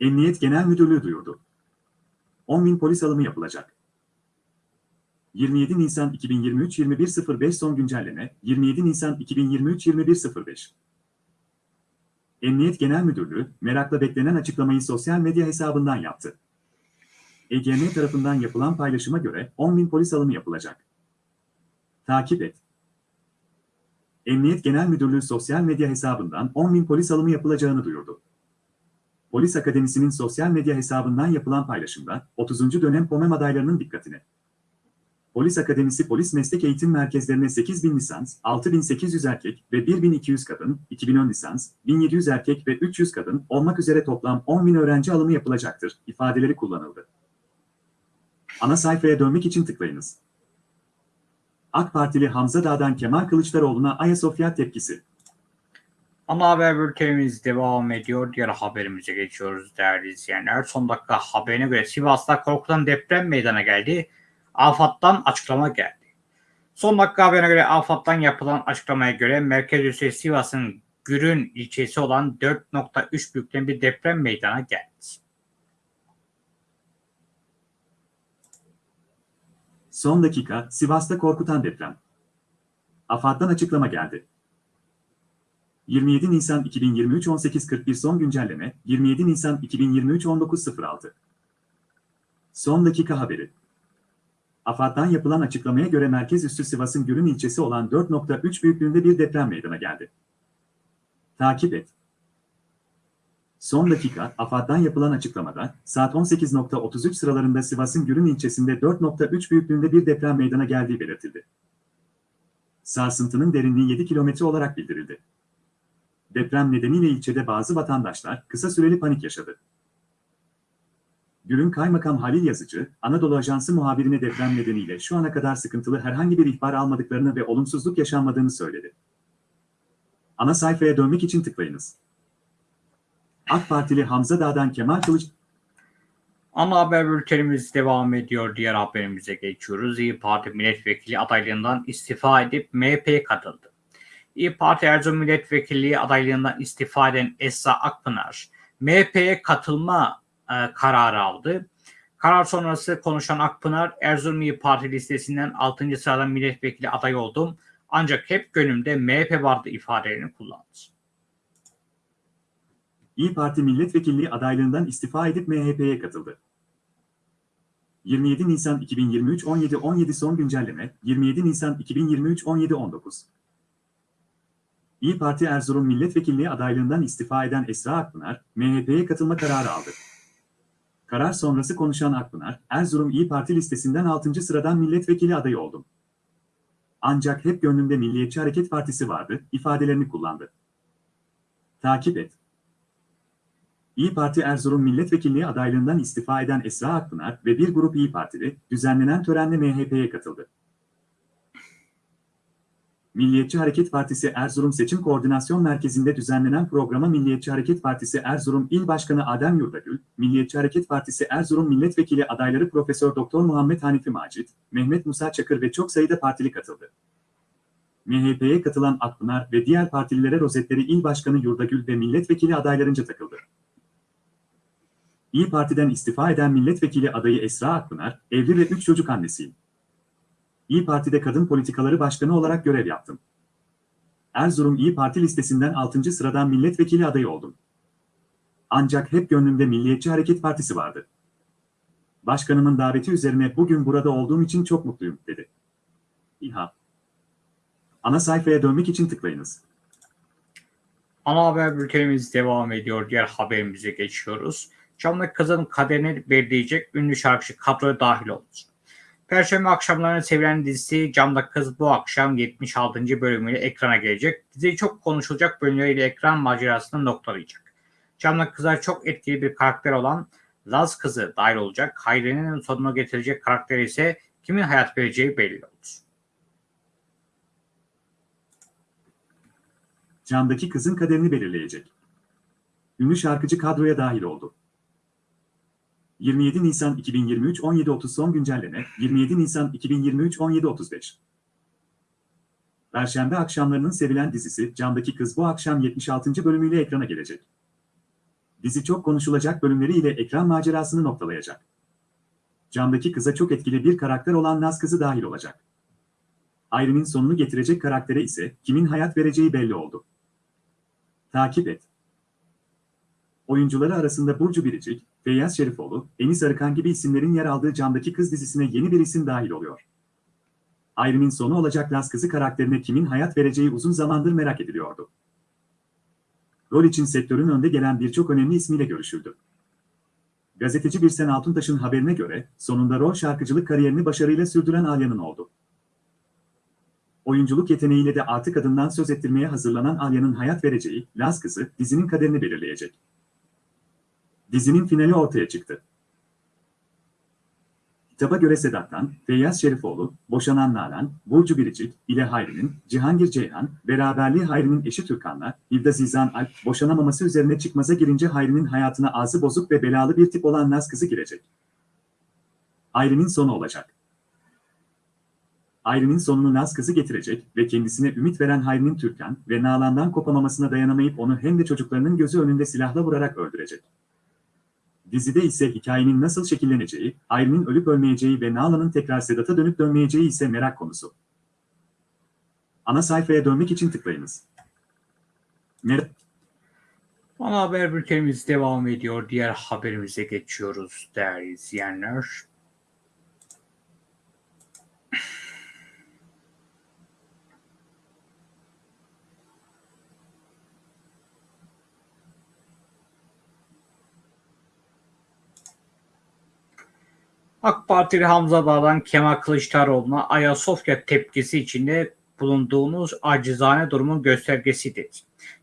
Emniyet Genel Müdürlüğü duyurdu. 10 bin polis alımı yapılacak. 27 Nisan 2023 21.05 son güncelleme 27 Nisan 2023 21.05 Emniyet Genel Müdürlüğü merakla beklenen açıklamayı sosyal medya hesabından yaptı. EGM tarafından yapılan paylaşıma göre 10 bin polis alımı yapılacak. Takip et. Emniyet Genel Müdürlüğü sosyal medya hesabından 10 bin polis alımı yapılacağını duyurdu. Polis Akademisi'nin sosyal medya hesabından yapılan paylaşımda 30. dönem POMEM adaylarının dikkatine. Polis Akademisi Polis Meslek Eğitim Merkezlerine 8000 lisans, 6800 erkek ve 1200 kadın, 2010 lisans, 1700 erkek ve 300 kadın olmak üzere toplam 10.000 öğrenci alımı yapılacaktır ifadeleri kullanıldı. Ana sayfaya dönmek için tıklayınız. AK Partili Hamza Dağ'dan Kemal Kılıçdaroğlu'na Ayasofya tepkisi. Ana haber bültenimiz devam ediyor. Diğer haberimize geçiyoruz değerli izleyenler. Son dakika haberine göre Sivas'ta korkutan deprem meydana geldi. AFAD'dan açıklama geldi. Son dakika haberine göre AFAD'dan yapılan açıklamaya göre merkez üssü Sivas'ın Gürün ilçesi olan 4.3 büyüklüğünde bir deprem meydana geldi. Son dakika Sivas'ta korkutan deprem. AFAD'dan açıklama geldi. 27 Nisan 2023 18.41 son güncelleme 27 Nisan 2023 19.06 Son dakika haberi. AFAD'dan yapılan açıklamaya göre merkez üssü Sivas'ın Gürün ilçesi olan 4.3 büyüklüğünde bir deprem meydana geldi. Takip et. Son dakika, AFAD'dan yapılan açıklamada, saat 18.33 sıralarında Sivas'ın Gürün ilçesinde 4.3 büyüklüğünde bir deprem meydana geldiği belirtildi. Sarsıntının derinliği 7 kilometre olarak bildirildi. Deprem nedeniyle ilçede bazı vatandaşlar kısa süreli panik yaşadı. Gürün Kaymakam Halil Yazıcı, Anadolu Ajansı muhabirine deprem nedeniyle şu ana kadar sıkıntılı herhangi bir ihbar almadıklarını ve olumsuzluk yaşanmadığını söyledi. Ana sayfaya dönmek için tıklayınız. AK Partili Hamza Dağ'dan Kemal Kılıç... Ana haber bültenimiz devam ediyor. Diğer haberimize geçiyoruz. İyi Parti milletvekili adaylığından istifa edip MHP'ye katıldı. İyi Parti Erzurum milletvekilliği adaylığından istifa eden Esra Akpınar, MHP'ye katılma e, kararı aldı. Karar sonrası konuşan Akpınar, Erzurum İyi Parti listesinden 6. sırada milletvekili aday oldum. Ancak hep gönlümde MHP vardı ifadelerini kullandı. İyi Parti milletvekilliği adaylığından istifa edip MHP'ye katıldı. 27 Nisan 2023 17-17 son güncelleme 27 Nisan 2023 17-19 İyi Parti Erzurum milletvekilliği adaylığından istifa eden Esra Akpınar, MHP'ye katılma kararı aldı. Karar sonrası konuşan Akpınar, Erzurum İyi Parti listesinden 6. sıradan milletvekili adayı oldum. Ancak hep gönlümde Milliyetçi Hareket Partisi vardı, ifadelerini kullandı. Takip et. İyi Parti Erzurum Milletvekilliği adaylığından istifa eden Esra Akpınar ve bir grup İyi Partili, düzenlenen törenle MHP'ye katıldı. Milliyetçi Hareket Partisi Erzurum Seçim Koordinasyon Merkezi'nde düzenlenen programa Milliyetçi Hareket Partisi Erzurum İl Başkanı Adem Yurdagül, Milliyetçi Hareket Partisi Erzurum Milletvekili adayları Profesör Doktor Muhammed Hanifi Macit, Mehmet Musa Çakır ve çok sayıda partili katıldı. MHP'ye katılan Akpınar ve diğer partililere rozetleri İl Başkanı Yurdagül ve milletvekili adaylarınca takıldı. İyi Parti'den istifa eden milletvekili adayı Esra Akpınar, evli ve 3 çocuk annesiyim. İyi Parti'de kadın politikaları başkanı olarak görev yaptım. Erzurum İyi Parti listesinden 6. sıradan milletvekili adayı oldum. Ancak hep gönlümde Milliyetçi Hareket Partisi vardı. Başkanımın daveti üzerine bugün burada olduğum için çok mutluyum, dedi. İHA. Ana sayfaya dönmek için tıklayınız. Ana haber bültenimiz devam ediyor. Diğer haberimize geçiyoruz. Camlı Kız'ın kaderini belirleyecek ünlü şarkıcı kadroya dahil oldu. Perşembe akşamlarının sevilen dizisi Camda Kız bu akşam 76. bölümüyle ekrana gelecek. Dizi çok konuşulacak bölümleriyle ekran macerasını noktalayacak. Camda Kız'a çok etkili bir karakter olan Laz Kızı dahil olacak. Hayri'nin sonuna getirecek karakter ise kimin hayat vereceği belli oldu. Camdaki kızın kaderini belirleyecek. Ünlü şarkıcı kadroya dahil oldu. 27 Nisan 2023 17.30 son güncelleme 27 Nisan 2023 17.35 Perşembe akşamlarının sevilen dizisi Camdaki Kız bu akşam 76. bölümüyle ekrana gelecek. Dizi çok konuşulacak bölümleriyle ekran macerasını noktalayacak. Camdaki kıza çok etkili bir karakter olan Naz kızı dahil olacak. Ayrının sonunu getirecek karaktere ise kimin hayat vereceği belli oldu. Takip et. Oyuncuları arasında Burcu Biricik, Feyyaz Şerifoğlu, Enis Arıkan gibi isimlerin yer aldığı Camdaki Kız dizisine yeni bir isim dahil oluyor. Ayrımın sonu olacak Laz kızı karakterine kimin hayat vereceği uzun zamandır merak ediliyordu. Rol için sektörün önde gelen birçok önemli ismiyle görüşüldü. Gazeteci Birsen Altuntaş'ın haberine göre sonunda rol şarkıcılık kariyerini başarıyla sürdüren Alya'nın oldu. Oyunculuk yeteneğiyle de artık adından söz ettirmeye hazırlanan Alya'nın hayat vereceği Laz kızı dizinin kaderini belirleyecek. Dizinin finali ortaya çıktı. Kitaba göre Sedat'tan, Feyyaz Şerifoğlu, Boşanan Nalan, Burcu Biricik, ile Hayri'nin, Cihangir Ceyhan, beraberliği Hayri'nin eşi Türkan'la, Hilda Zizan Alp, boşanamaması üzerine çıkmaza girince Hayri'nin hayatına ağzı bozuk ve belalı bir tip olan Naz kızı girecek. Hayri'nin sonu olacak. Hayri'nin sonunu Naz kızı getirecek ve kendisine ümit veren Hayri'nin Türkan ve Nalan'dan kopamamasına dayanamayıp onu hem de çocuklarının gözü önünde silahla vurarak öldürecek. Dizide ise hikayenin nasıl şekilleneceği, Ayrin'in ölüp ölmeyeceği ve Nalan'ın tekrar Sedat'a dönüp dönmeyeceği ise merak konusu. Ana sayfaya dönmek için tıklayınız. Mer Ana haber bültenimiz devam ediyor. Diğer haberimize geçiyoruz değerli izleyenler. AK Partili Hamza Dağ'dan Kemal Kılıçdaroğlu'na Ayasofya tepkisi içinde bulunduğunuz acizane durumun göstergesi dedi.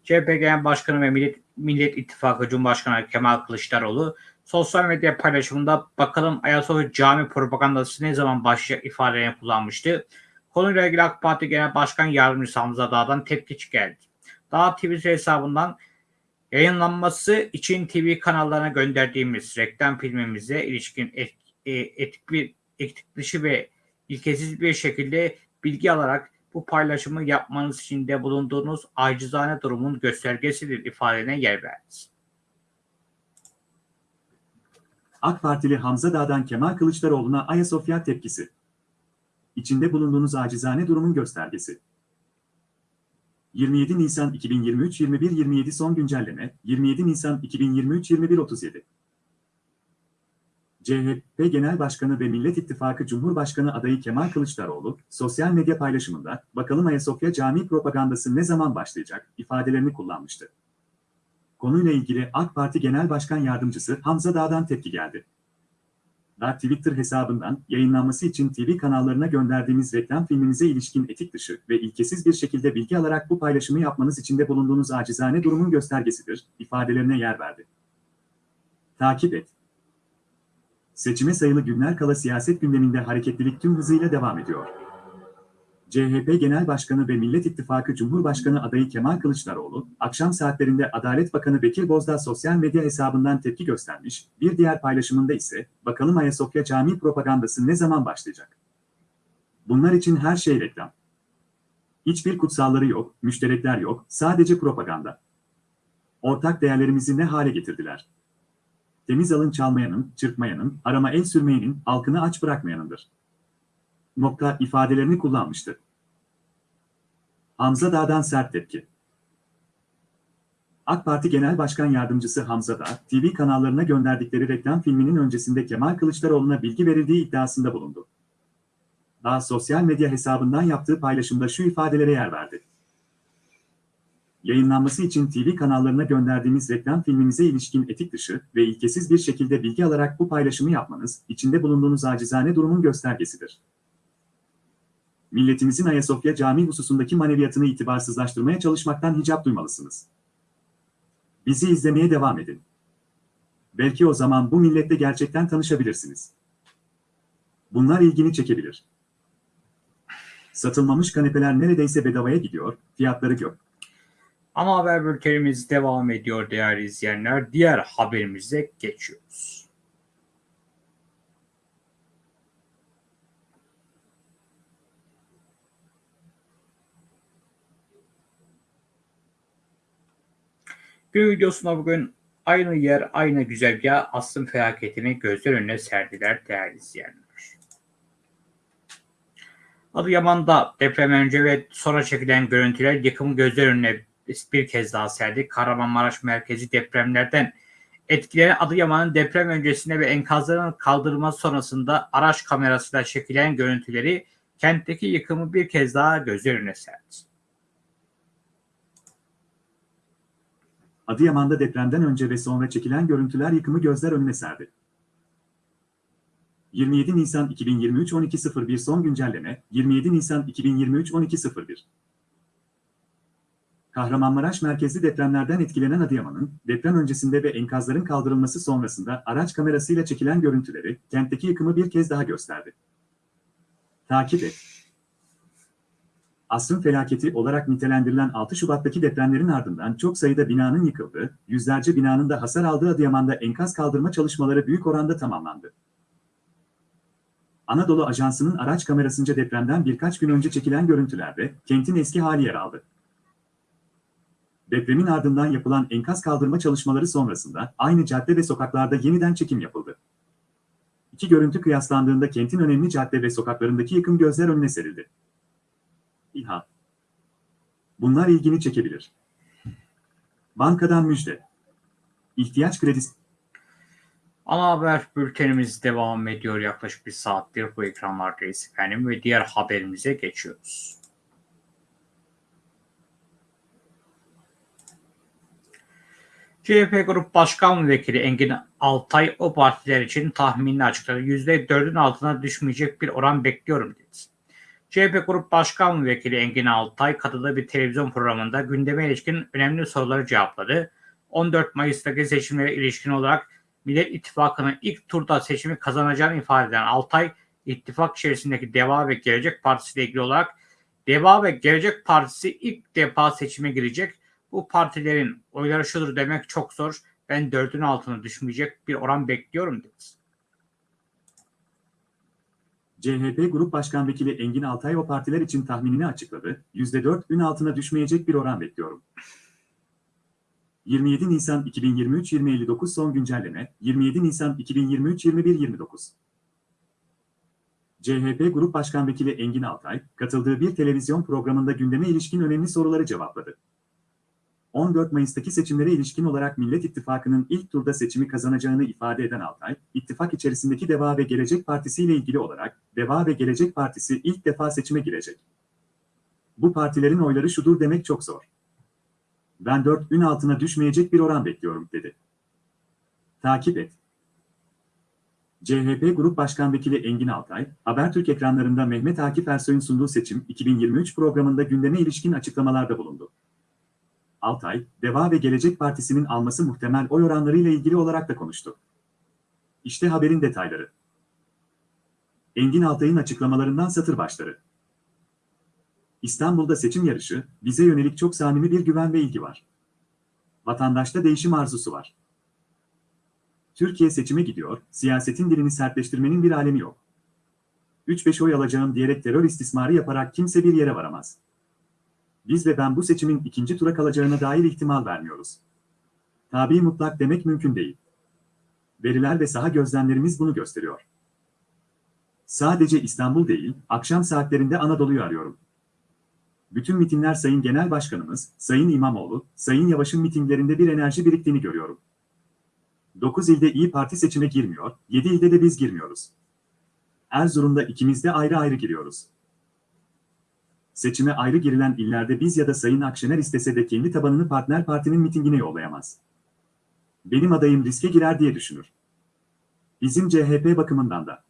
CHP Genel Başkanı ve Millet, Millet İttifakı Cumhurbaşkanı Kemal Kılıçdaroğlu sosyal medya paylaşımında bakalım Ayasofya cami propagandası ne zaman başlayacak ifadelerini kullanmıştı. Konuyla ilgili AK Parti Genel Başkan Yardımcısı Hamza Dağ'dan tepki geldi. Dağ Twitter hesabından yayınlanması için TV kanallarına gönderdiğimiz reklam filmimize ilişkin et, e, etik bir etik dışı ve ilkesiz bir şekilde bilgi alarak bu paylaşımı yapmanız için de bulunduğunuz acizane durumun göstergesidir ifadene yer verdi. AK Partili Hamza Dağ'dan Kemal Kılıçdaroğlu'na Ayasofya tepkisi. İçinde bulunduğunuz acizane durumun göstergesi. 27 Nisan 2023 21.27 son güncelleme 27 Nisan 2023 21.37 CHP Genel Başkanı ve Millet İttifakı Cumhurbaşkanı adayı Kemal Kılıçdaroğlu, sosyal medya paylaşımında bakalım Ayasofya Camii propagandası ne zaman başlayacak ifadelerini kullanmıştı. Konuyla ilgili AK Parti Genel Başkan Yardımcısı Hamza Dağ'dan tepki geldi. da Twitter hesabından yayınlanması için TV kanallarına gönderdiğimiz reklam filminize ilişkin etik dışı ve ilkesiz bir şekilde bilgi alarak bu paylaşımı yapmanız içinde bulunduğunuz acizane durumun göstergesidir, ifadelerine yer verdi. Takip et. Seçime sayılı günler kala siyaset gündeminde hareketlilik tüm hızıyla devam ediyor. CHP Genel Başkanı ve Millet İttifakı Cumhurbaşkanı adayı Kemal Kılıçdaroğlu, akşam saatlerinde Adalet Bakanı Bekir Bozdağ sosyal medya hesabından tepki göstermiş, bir diğer paylaşımında ise, bakalım Ayasofya Camii propagandası ne zaman başlayacak? Bunlar için her şey reklam. Hiçbir kutsalları yok, müşterekler yok, sadece propaganda. Ortak değerlerimizi ne hale getirdiler? Temiz alın çalmayanın, çırpmayanın, arama el sürmeyenin, halkını aç bırakmayanındır nokta ifadelerini kullanmıştı. Hamza Dağ'dan sert tepki. AK Parti Genel Başkan Yardımcısı Hamza Dağ, TV kanallarına gönderdikleri reklam filminin öncesinde Kemal Kılıçdaroğlu'na bilgi verildiği iddiasında bulundu. Dağ sosyal medya hesabından yaptığı paylaşımda şu ifadelere yer verdi. Yayınlanması için TV kanallarına gönderdiğimiz reklam filminize ilişkin etik dışı ve ilkesiz bir şekilde bilgi alarak bu paylaşımı yapmanız, içinde bulunduğunuz acizane durumun göstergesidir milletimizin Ayasofya Camii hususundaki maneviyatını itibarsızlaştırmaya çalışmaktan hicap duymalısınız. Bizi izlemeye devam edin. Belki o zaman bu millette gerçekten tanışabilirsiniz. Bunlar ilgini çekebilir. Satılmamış kanepeler neredeyse bedavaya gidiyor, fiyatları gök. Ana haber bültenimiz devam ediyor değerli izleyenler. Diğer haberimize geçiyoruz. Gün videosunda bugün aynı yer, aynı güzergah asrın felaketini gözler önüne serdiler değerli izleyenler. Adıyaman'da deprem önce ve sonra çekilen görüntüler yıkımı gözler önüne bir kez daha serdi. Kahramanmaraş merkezi depremlerden etkilenen Adıyaman'ın deprem öncesinde ve enkazların kaldırılması sonrasında araç kamerasıyla çekilen görüntüleri kentteki yıkımı bir kez daha gözler önüne serdi. Adıyaman'da depremden önce ve sonra çekilen görüntüler yıkımı gözler önüne serdi. 27 Nisan 2023 12.01 son güncelleme 27 Nisan 2023 12.01 Kahramanmaraş merkezli depremlerden etkilenen Adıyaman'ın deprem öncesinde ve enkazların kaldırılması sonrasında araç kamerasıyla çekilen görüntüleri kentteki yıkımı bir kez daha gösterdi. Takip et. Asrın felaketi olarak nitelendirilen 6 Şubat'taki depremlerin ardından çok sayıda binanın yıkıldığı, yüzlerce binanın da hasar aldığı Adıyaman'da enkaz kaldırma çalışmaları büyük oranda tamamlandı. Anadolu Ajansı'nın araç kamerasınca depremden birkaç gün önce çekilen görüntülerde kentin eski hali yer aldı. Depremin ardından yapılan enkaz kaldırma çalışmaları sonrasında aynı cadde ve sokaklarda yeniden çekim yapıldı. İki görüntü kıyaslandığında kentin önemli cadde ve sokaklarındaki yıkım gözler önüne serildi. İHA. Bunlar ilgini çekebilir. Bankadan müjde. İhtiyaç kredisi. Ana haber bültenimiz devam ediyor yaklaşık bir saattir bu ekranlardayız efendim ve diğer haberimize geçiyoruz. CHP Grup Başkan Vekili Engin Altay o partiler için tahminini açıkladı. %4'ün altına düşmeyecek bir oran bekliyorum dedi. CHP Grup Başkan Vekili Engin Altay katıldığı bir televizyon programında gündeme ilişkin önemli soruları cevapladı. 14 Mayıs'taki seçimlere ilişkin olarak Millet İttifakı'nın ilk turda seçimi kazanacağını ifade eden Altay, ittifak içerisindeki Deva ve Gelecek Partisi ile ilgili olarak Deva ve Gelecek Partisi ilk defa seçime girecek. Bu partilerin oyları şudur demek çok zor. Ben dördün altına düşmeyecek bir oran bekliyorum dedi. CHP Grup Başkan Vekili Engin Altay o partiler için tahminini açıkladı. %4'ün altına düşmeyecek bir oran bekliyorum. 27 Nisan 2023 2059 son güncelleme 27 Nisan 2023 2129 CHP Grup Başkan Vekili Engin Altay, katıldığı bir televizyon programında gündeme ilişkin önemli soruları cevapladı. 14 Mayıs'taki seçimlere ilişkin olarak Millet İttifakı'nın ilk turda seçimi kazanacağını ifade eden Altay, ittifak içerisindeki Deva ve Gelecek Partisi ile ilgili olarak, Deva ve Gelecek Partisi ilk defa seçime girecek. Bu partilerin oyları şudur demek çok zor. Ben 4'ün altına düşmeyecek bir oran bekliyorum, dedi. Takip et. CHP Grup Başkan Vekili Engin Altay, Habertürk ekranlarında Mehmet Akif Ersoy'un sunduğu seçim 2023 programında gündeme ilişkin açıklamalarda bulundu. Altay, Deva ve Gelecek Partisi'nin alması muhtemel oy oranlarıyla ilgili olarak da konuştu. İşte haberin detayları. Engin Altay'ın açıklamalarından satır başları. İstanbul'da seçim yarışı, bize yönelik çok samimi bir güven ve ilgi var. Vatandaşta değişim arzusu var. Türkiye seçime gidiyor, siyasetin dilini sertleştirmenin bir alemi yok. 3-5 oy alacağım diyerek terör istismarı yaparak kimse bir yere varamaz. Biz ve ben bu seçimin ikinci tura kalacağına dair ihtimal vermiyoruz. Tabi mutlak demek mümkün değil. Veriler ve saha gözlemlerimiz bunu gösteriyor. Sadece İstanbul değil, akşam saatlerinde Anadolu'yu arıyorum. Bütün mitingler Sayın Genel Başkanımız, Sayın İmamoğlu, Sayın Yavaş'ın mitinglerinde bir enerji biriktiğini görüyorum. 9 ilde İyi Parti seçime girmiyor, 7 ilde de biz girmiyoruz. Erzurum'da ikimiz de ayrı ayrı giriyoruz. Seçime ayrı girilen illerde biz ya da Sayın Akşener istese de kendi tabanını partner partinin mitingine yollayamaz. Benim adayım riske girer diye düşünür. Bizim CHP bakımından da.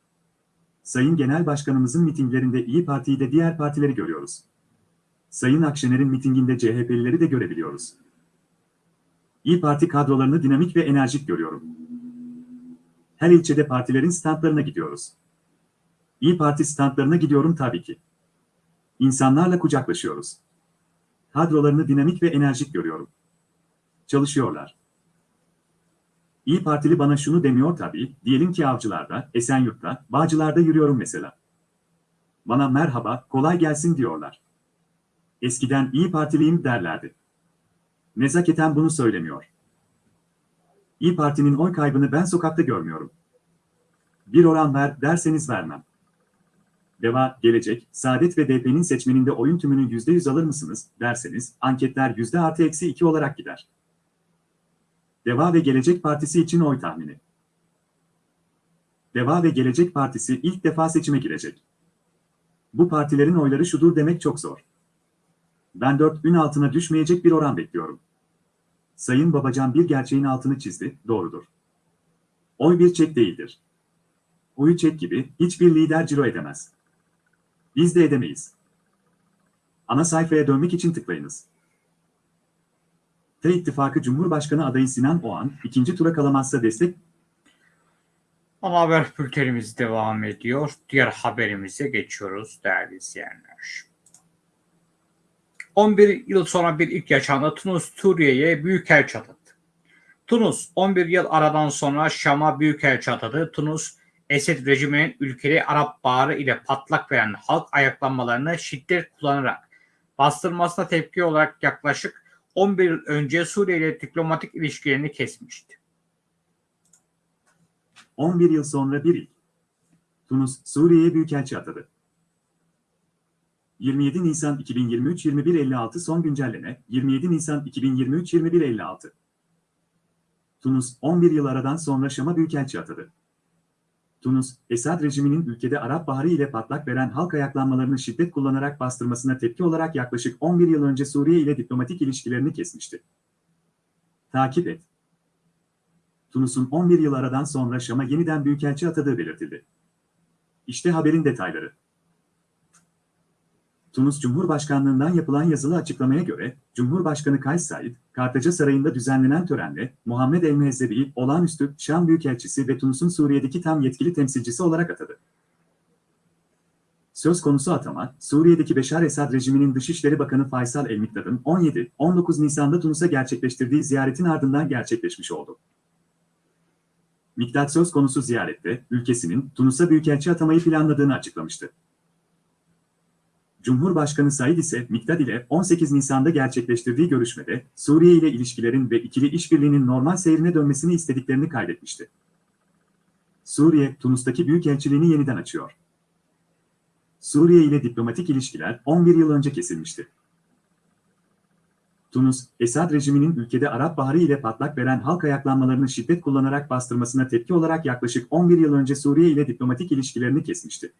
Sayın Genel Başkanımızın mitinglerinde İyi Parti'yi de diğer partileri görüyoruz. Sayın Akşener'in mitinginde CHP'lileri de görebiliyoruz. İyi Parti kadrolarını dinamik ve enerjik görüyorum. Her ilçede partilerin standlarına gidiyoruz. İyi Parti standlarına gidiyorum tabii ki. İnsanlarla kucaklaşıyoruz. Kadrolarını dinamik ve enerjik görüyorum. Çalışıyorlar. İyi Partili bana şunu demiyor tabii, diyelim ki Avcılar'da, Esenyurt'ta, Bağcılar'da yürüyorum mesela. Bana merhaba, kolay gelsin diyorlar. Eskiden İyi Partiliyim derlerdi. Nezaketen bunu söylemiyor. İyi Parti'nin oy kaybını ben sokakta görmüyorum. Bir oran ver derseniz vermem. Deva, Gelecek, Saadet ve DP'nin seçmeninde oyun tümünü %100 alır mısınız derseniz anketler yüzde artı eksi 2 olarak gider. Deva ve Gelecek Partisi için oy tahmini. Deva ve Gelecek Partisi ilk defa seçime girecek. Bu partilerin oyları şudur demek çok zor. Ben 4 ün altına düşmeyecek bir oran bekliyorum. Sayın Babacan bir gerçeğin altını çizdi, doğrudur. Oy bir çek değildir. Oyu çek gibi hiçbir lider ciro edemez. Biz de edemeyiz. Ana sayfaya dönmek için tıklayınız. T İttifakı Cumhurbaşkanı adayı Sinan Oğan, ikinci tura kalamazsa destek Ana haber bültenimiz devam ediyor. Diğer haberimize geçiyoruz değerli izleyenler. 11 yıl sonra bir ilk yaşandı. Tunus Suriye'ye büyükelçi atadı. Tunus 11 yıl aradan sonra Şam'a büyükelçi atadı. Tunus Esed rejiminin ülkeli Arap Baharı ile patlak veren halk ayaklanmalarını şiddet kullanarak bastırmasına tepki olarak yaklaşık 11 yıl önce Suriye ile diplomatik ilişkilerini kesmişti. 11 yıl sonra bir ilk. Tunus, Suriye'ye büyükelçi atadı. 27 Nisan 2023 21.56 son güncelleme 27 Nisan 2023 21.56 Tunus 11 yıl aradan sonra Şam'a büyükelçi atadı. Tunus, Esad rejiminin ülkede Arap Baharı ile patlak veren halk ayaklanmalarını şiddet kullanarak bastırmasına tepki olarak yaklaşık 11 yıl önce Suriye ile diplomatik ilişkilerini kesmişti. Takip et. Tunus'un 11 yıl aradan sonra Şam'a yeniden büyükelçi atadığı belirtildi. İşte haberin detayları. Tunus Cumhurbaşkanlığından yapılan yazılı açıklamaya göre, Cumhurbaşkanı Kays Said, Kartaca Sarayı'nda düzenlenen törenle Muhammed El Mehzebi'yi olağanüstü Şam Büyükelçisi ve Tunus'un Suriye'deki tam yetkili temsilcisi olarak atadı. Söz konusu atama, Suriye'deki Beşar Esad rejiminin Dışişleri Bakanı Faysal El-Mikdad'ın 17-19 Nisan'da Tunus'a gerçekleştirdiği ziyaretin ardından gerçekleşmiş oldu. Mikdad söz konusu ziyarette, ülkesinin Tunus'a büyükelçi atamayı planladığını açıklamıştı. Cumhurbaşkanı Said ise Mikdad ile 18 Nisan'da gerçekleştirdiği görüşmede Suriye ile ilişkilerin ve ikili işbirliğinin normal seyrine dönmesini istediklerini kaydetmişti. Suriye, Tunus'taki büyükelçiliğini yeniden açıyor. Suriye ile diplomatik ilişkiler 11 yıl önce kesilmişti. Tunus, Esad rejiminin ülkede Arap Baharı ile patlak veren halk ayaklanmalarını şiddet kullanarak bastırmasına tepki olarak yaklaşık 11 yıl önce Suriye ile diplomatik ilişkilerini kesmişti.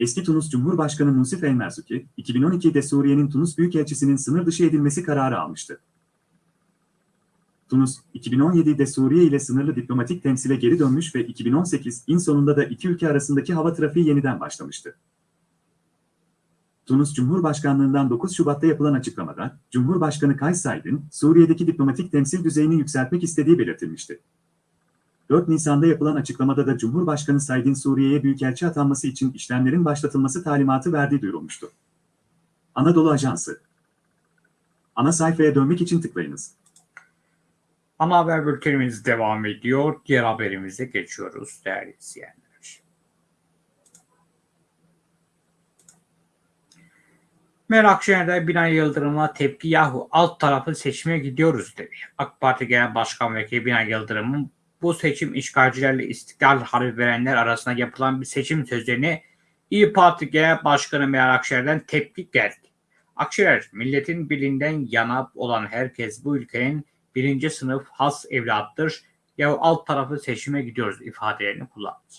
Eski Tunus Cumhurbaşkanı Musif El Merzuki, 2012'de Suriye'nin Tunus Büyükelçisi'nin sınır dışı edilmesi kararı almıştı. Tunus, 2017'de Suriye ile sınırlı diplomatik temsile geri dönmüş ve 2018'in sonunda da iki ülke arasındaki hava trafiği yeniden başlamıştı. Tunus Cumhurbaşkanlığından 9 Şubat'ta yapılan açıklamada, Cumhurbaşkanı Kays Said'in Suriye'deki diplomatik temsil düzeyini yükseltmek istediği belirtilmişti. 4 Nisan'da yapılan açıklamada da Cumhurbaşkanı Said'in Suriye'ye büyükelçi atanması için işlemlerin başlatılması talimatı verdiği duyurulmuştu. Anadolu Ajansı Ana sayfaya dönmek için tıklayınız. Ana haber bültenimiz devam ediyor. Diğer haberimize geçiyoruz değerli izleyenler. Meral Akşener'de Binali Yıldırım'a tepki yahu alt tarafı seçime gidiyoruz dedi. AK Parti Genel Başkan Vekili Binali Yıldırım'ın bu seçim işgalcilerle istiklal harbi verenler arasında yapılan bir seçim sözlerine İyi Parti Genel Başkanı Meral Akşener'den tepki geldi. Akşener, milletin bilinden yana olan herkes bu ülkenin birinci sınıf has evlattır. Ya alt tarafı seçime gidiyoruz ifadelerini kullandı.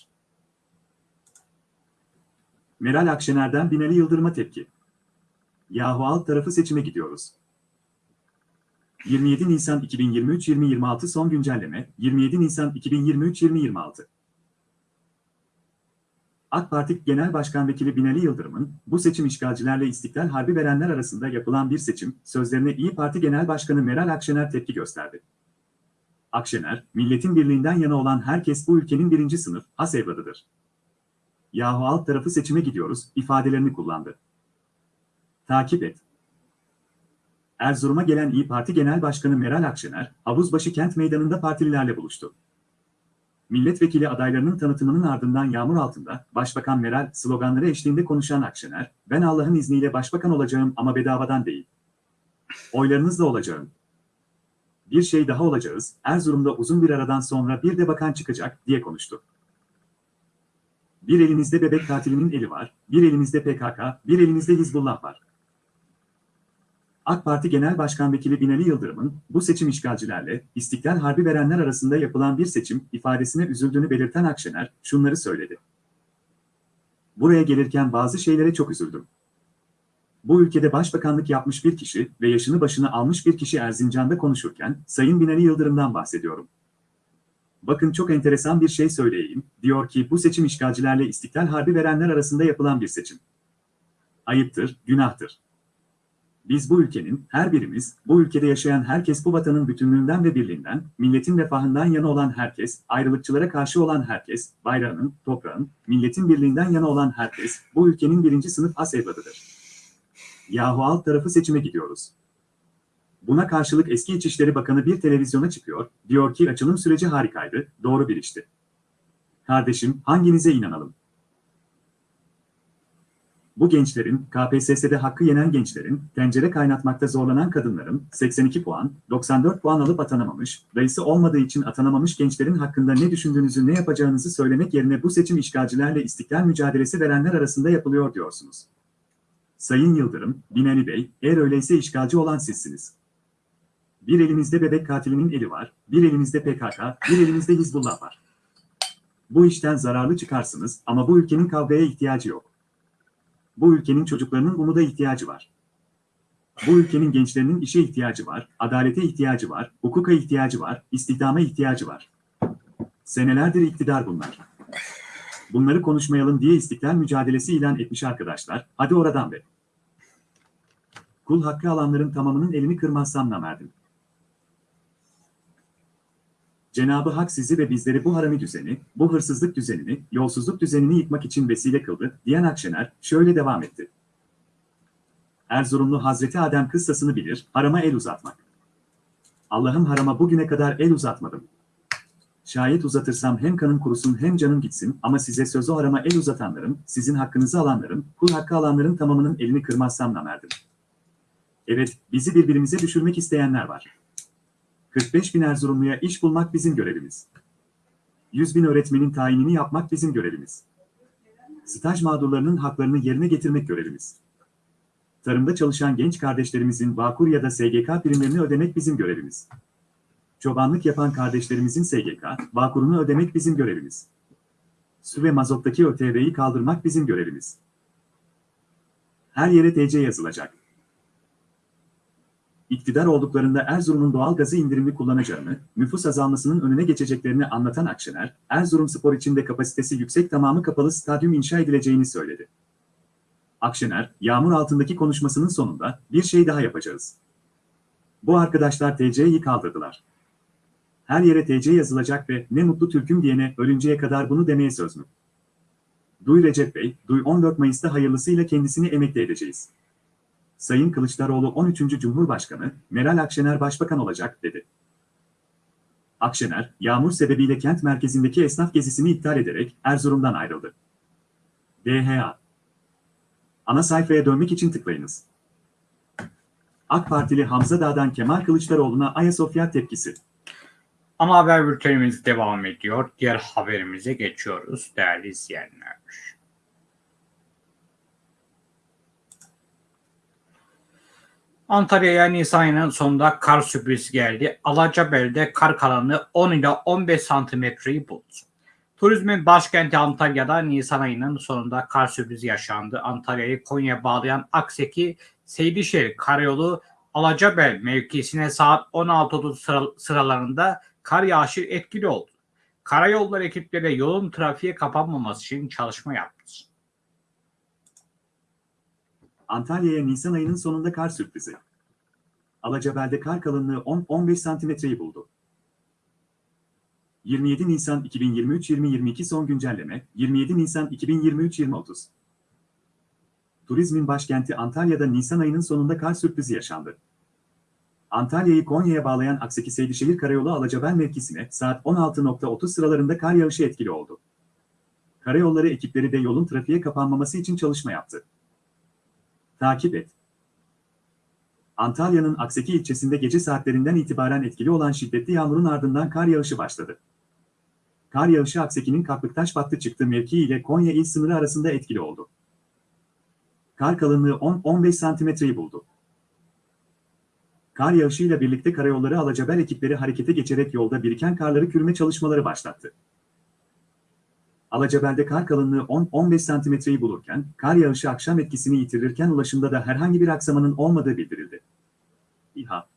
Meral Akşener'den Binali Yıldırım'a tepki. Yahu alt tarafı seçime gidiyoruz. 27 Nisan 2023-2026 son güncelleme 27 Nisan 2023-2026 AK Parti Genel Başkan Vekili Binali Yıldırım'ın bu seçim işgalcilerle istiklal harbi verenler arasında yapılan bir seçim sözlerine İyi Parti Genel Başkanı Meral Akşener tepki gösterdi. Akşener, milletin birliğinden yana olan herkes bu ülkenin birinci sınıf has evladıdır. Yahu alt tarafı seçime gidiyoruz ifadelerini kullandı. Takip et. Erzurum'a gelen İyi Parti Genel Başkanı Meral Akşener, Havuzbaşı Kent Meydanı'nda partililerle buluştu. Milletvekili adaylarının tanıtımının ardından yağmur altında, Başbakan Meral sloganları eşliğinde konuşan Akşener, ben Allah'ın izniyle başbakan olacağım ama bedavadan değil. Oylarınızla olacağım. Bir şey daha olacağız, Erzurum'da uzun bir aradan sonra bir de bakan çıkacak, diye konuştu. Bir elinizde bebek katilinin eli var, bir elinizde PKK, bir elinizde Hizbullah var. AK Parti Genel Başkan Vekili Binali Yıldırım'ın bu seçim işgalcilerle istiklal harbi verenler arasında yapılan bir seçim ifadesine üzüldüğünü belirten Akşener şunları söyledi. Buraya gelirken bazı şeylere çok üzüldüm. Bu ülkede başbakanlık yapmış bir kişi ve yaşını başına almış bir kişi Erzincan'da konuşurken Sayın Binali Yıldırım'dan bahsediyorum. Bakın çok enteresan bir şey söyleyeyim, diyor ki bu seçim işgalcilerle istiklal harbi verenler arasında yapılan bir seçim. Ayıptır, günahtır. Biz bu ülkenin, her birimiz, bu ülkede yaşayan herkes bu vatanın bütünlüğünden ve birliğinden, milletin refahından yana olan herkes, ayrılıkçılara karşı olan herkes, bayrağının, toprağın, milletin birliğinden yana olan herkes, bu ülkenin birinci sınıf has evladıdır. Yahu alt tarafı seçime gidiyoruz. Buna karşılık eski İçişleri Bakanı bir televizyona çıkıyor, diyor ki açılım süreci harikaydı, doğru bir işti. Kardeşim, hanginize inanalım? Bu gençlerin, KPSS'de hakkı yenen gençlerin, tencere kaynatmakta zorlanan kadınların, 82 puan, 94 puan alıp atanamamış, dayısı olmadığı için atanamamış gençlerin hakkında ne düşündüğünüzü ne yapacağınızı söylemek yerine bu seçim işgalcilerle istiklal mücadelesi verenler arasında yapılıyor diyorsunuz. Sayın Yıldırım, Binali Bey, eğer öyleyse işgalci olan sizsiniz. Bir elinizde bebek katilinin eli var, bir elinizde PKK, bir elinizde Hizbullah var. Bu işten zararlı çıkarsınız ama bu ülkenin kavgaya ihtiyacı yok. Bu ülkenin çocuklarının umuda ihtiyacı var. Bu ülkenin gençlerinin işe ihtiyacı var, adalete ihtiyacı var, hukuka ihtiyacı var, istihdama ihtiyacı var. Senelerdir iktidar bunlar. Bunları konuşmayalım diye istiklal mücadelesi ilan etmiş arkadaşlar, hadi oradan be. Kul hakkı alanların tamamının elini kırmazsam namerdim. Cenabı Hak sizi ve bizleri bu harami düzeni, bu hırsızlık düzenini, yolsuzluk düzenini yıkmak için vesile kıldı, diyen Akşener şöyle devam etti. Erzurumlu Hazreti Adem kıssasını bilir, harama el uzatmak. Allah'ım harama bugüne kadar el uzatmadım. Şayet uzatırsam hem kanım kurusun hem canım gitsin ama size sözü harama el uzatanların, sizin hakkınızı alanların, kul hakkı alanların tamamının elini kırmazsam namerdim. Evet, bizi birbirimize düşürmek isteyenler var. 45 bin Erzurumluya iş bulmak bizim görevimiz. 100 bin öğretmenin tayinini yapmak bizim görevimiz. Staj mağdurlarının haklarını yerine getirmek görevimiz. Tarımda çalışan genç kardeşlerimizin Bağkur ya da SGK primlerini ödemek bizim görevimiz. Çobanlık yapan kardeşlerimizin SGK, Bağkur'unu ödemek bizim görevimiz. Su ve mazottaki ÖTV'yi kaldırmak bizim görevimiz. Her yere TC yazılacak. İktidar olduklarında Erzurum'un doğal gazı indirimli kullanacağını, nüfus azalmasının önüne geçeceklerini anlatan Akşener, Erzurum Spor için de kapasitesi yüksek tamamı kapalı stadyum inşa edileceğini söyledi. Akşener, yağmur altındaki konuşmasının sonunda bir şey daha yapacağız. Bu arkadaşlar TC'yi kaldırdılar. Her yere TC yazılacak ve ne mutlu Türk'üm diyene ölünceye kadar bunu demeye söz mü? Duy Recep Bey, Duy 14 Mayıs'ta hayırlısıyla kendisini emekli edeceğiz. Sayın Kılıçdaroğlu 13. Cumhurbaşkanı, Meral Akşener Başbakan olacak, dedi. Akşener, yağmur sebebiyle kent merkezindeki esnaf gezisini iptal ederek Erzurum'dan ayrıldı. DHA Ana sayfaya dönmek için tıklayınız. AK Partili Hamza Dağ'dan Kemal Kılıçdaroğlu'na Ayasofya tepkisi. Ana haber bültenimiz devam ediyor. Diğer haberimize geçiyoruz değerli izleyenler. Antalya'ya Nisan ayının sonunda kar sürprizi geldi. Alacabel'de kar kalınlığı 10 ila 15 santimetreyi buldu. Turizmin başkenti Antalya'da Nisan ayının sonunda kar sürprizi yaşandı. Antalya'yı Konya'ya bağlayan Akseki Seydişehir Karayolu Alacabel mevkisine saat 16.30 sıra- sıralarında kar yağışı etkili oldu. Karayolları ekipleri yolun trafiğe kapanmaması için çalışma yaptı. Antalya'ya Nisan ayının sonunda kar sürprizi. Alacabel'de kar kalınlığı 10-15 santimetreyi buldu. 27 Nisan 2023-2022 son güncelleme, 27 Nisan 2023-2030. Turizmin başkenti Antalya'da Nisan ayının sonunda kar sürprizi yaşandı. Antalya'yı Konya'ya bağlayan Akseki Seydişehir Karayolu Alacabel mevkisine saat 16.30 sıralarında kar yağışı etkili oldu. Karayolları ekipleri de yolun trafiğe kapanmaması için çalışma yaptı. Takip et. Antalya'nın Akseki ilçesinde gece saatlerinden itibaren etkili olan şiddetli yağmurun ardından kar yağışı başladı. Kar yağışı Akseki'nin Kaklıktaş battı çıktı mevki ile Konya il sınırı arasında etkili oldu. Kar kalınlığı 10-15 santimetreyi buldu. Kar yağışıyla birlikte karayolları Alacabel ekipleri harekete geçerek yolda biriken karları kürme çalışmaları başlattı. Alacabel'de kar kalınlığı 10-15 santimetreyi bulurken, kar yağışı akşam etkisini yitirirken ulaşımda da herhangi bir aksamanın olmadığı bildirildi. İHA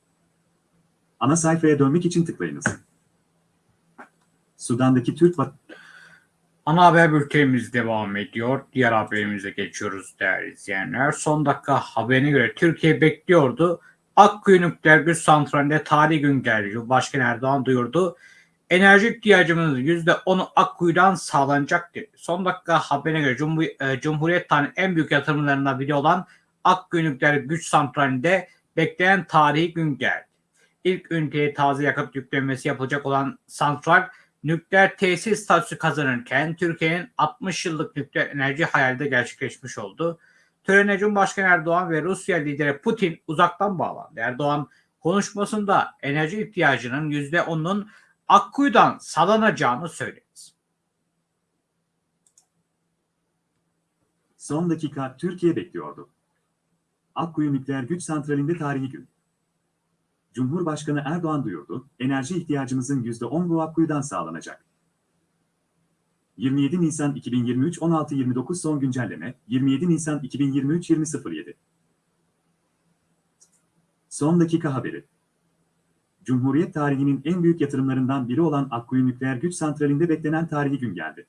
Ana sayfaya dönmek için tıklayınız. Sudan'daki Türk vat- Ana haber bültenimiz devam ediyor. Diğer haberimize geçiyoruz değerli izleyenler. Son dakika haberine göre Türkiye bekliyordu. Akkuyu Nükleer Güç Santrali'nde tarihi gün geldi. Cumhurbaşkanı Erdoğan duyurdu. Enerji ihtiyacımızın %10'u Akkuyu'dan sağlanacak dedi. Son dakika haberine göre Cumhur- e, Cumhuriyet tarihinin en büyük yatırımlarından biri olan Akkuyu Nükleer Güç Santrali'nde beklenen tarihi gün geldi. İlk üniteye taze yakıt yüklenmesi yapılacak olan santral nükleer tesis statüsü kazanırken Türkiye'nin 60 yıllık nükleer enerji hayali de gerçekleşmiş oldu. Törene Cumhurbaşkanı Erdoğan ve Rusya lideri Putin uzaktan bağlandı. Erdoğan konuşmasında enerji ihtiyacının %10'unun Akkuyu'dan sağlanacağını söyledi. son dakika Türkiye bekliyordu. Akkuyu Nükleer Güç Santrali'nde tarihi gün. Cumhurbaşkanı Erdoğan duyurdu, enerji ihtiyacımızın %10 bu Akkuyu'dan sağlanacak. 27 Nisan 2023 16.29 son güncelleme, 27 Nisan 2023 20.07 Son dakika haberi. Cumhuriyet tarihinin en büyük yatırımlarından biri olan Akkuyu Nükleer Güç Santrali'nde beklenen tarihi gün geldi.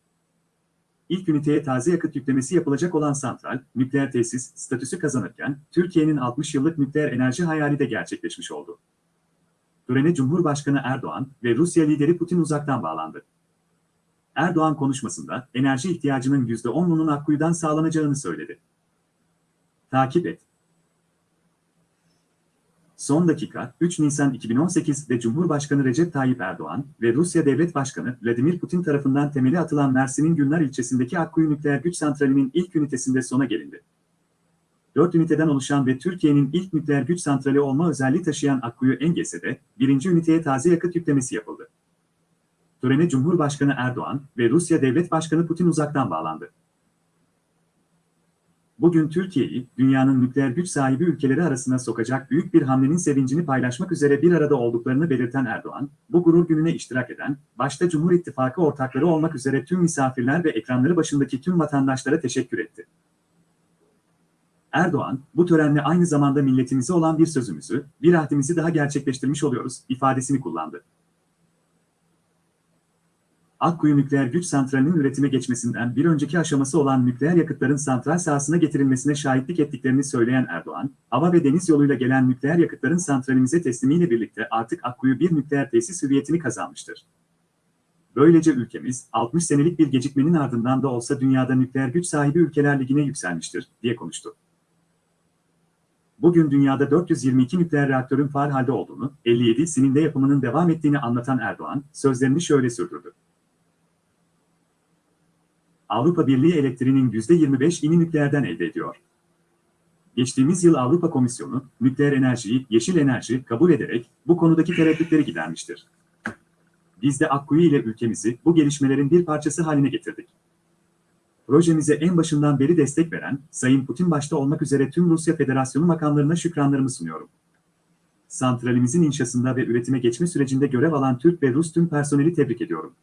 İlk üniteye taze yakıt yüklemesi yapılacak olan santral, nükleer tesis statüsü kazanırken, Türkiye'nin 60 yıllık nükleer enerji hayali de gerçekleşmiş oldu. Törene Cumhurbaşkanı Erdoğan ve Rusya lideri Putin uzaktan bağlandı. Erdoğan konuşmasında enerji ihtiyacının %10'unun Akkuyu'dan sağlanacağını söyledi. Takip et. Son dakika 3 Nisan 2018'de Cumhurbaşkanı Recep Tayyip Erdoğan ve Rusya Devlet Başkanı Vladimir Putin tarafından temeli atılan Mersin'in Günler ilçesindeki Akkuyu Nükleer Güç Santrali'nin ilk ünitesinde sona gelindi. 4 üniteden oluşan ve Türkiye'nin ilk nükleer güç santrali olma özelliği taşıyan Akkuyu Engese'de birinci üniteye taze yakıt yüklemesi yapıldı. Törene Cumhurbaşkanı Erdoğan ve Rusya Devlet Başkanı Putin uzaktan bağlandı. Bugün Türkiye'yi dünyanın nükleer güç sahibi ülkeleri arasına sokacak büyük bir hamlenin sevincini paylaşmak üzere bir arada olduklarını belirten Erdoğan, bu gurur gününe iştirak eden, başta Cumhur İttifakı ortakları olmak üzere tüm misafirler ve ekranları başındaki tüm vatandaşlara teşekkür etti. Erdoğan, bu törenle aynı zamanda milletimize olan bir sözümüzü, bir ahdimizi daha gerçekleştirmiş oluyoruz, ifadesini kullandı. Akkuyu Nükleer Güç Santrali'nin üretime geçmesinden bir önceki aşaması olan nükleer yakıtların santral sahasına getirilmesine şahitlik ettiklerini söyleyen Erdoğan, hava ve deniz yoluyla gelen nükleer yakıtların santralimize teslimiyle birlikte artık Akkuyu bir nükleer tesis hüviyetini kazanmıştır. Böylece ülkemiz, 60 senelik bir gecikmenin ardından da olsa dünyada nükleer güç sahibi ülkeler ligine yükselmiştir, diye konuştu. Bugün dünyada 422 nükleer reaktörün faal halde olduğunu, 57'sinin de yapımının devam ettiğini anlatan Erdoğan, sözlerini şöyle sürdürdü. Avrupa Birliği elektriğinin %25'ini nükleerden elde ediyor. Geçtiğimiz yıl Avrupa Komisyonu, nükleer enerjiyi yeşil enerji kabul ederek bu konudaki tereddütleri gidermiştir. Biz de Akkuyu ile ülkemizi bu gelişmelerin bir parçası haline getirdik. Projemize en başından beri destek veren, Sayın Putin başta olmak üzere tüm Rusya Federasyonu makamlarına şükranlarımı sunuyorum. Santralimizin inşasında ve üretime geçme sürecinde görev alan Türk ve Rus tüm personeli tebrik ediyorum.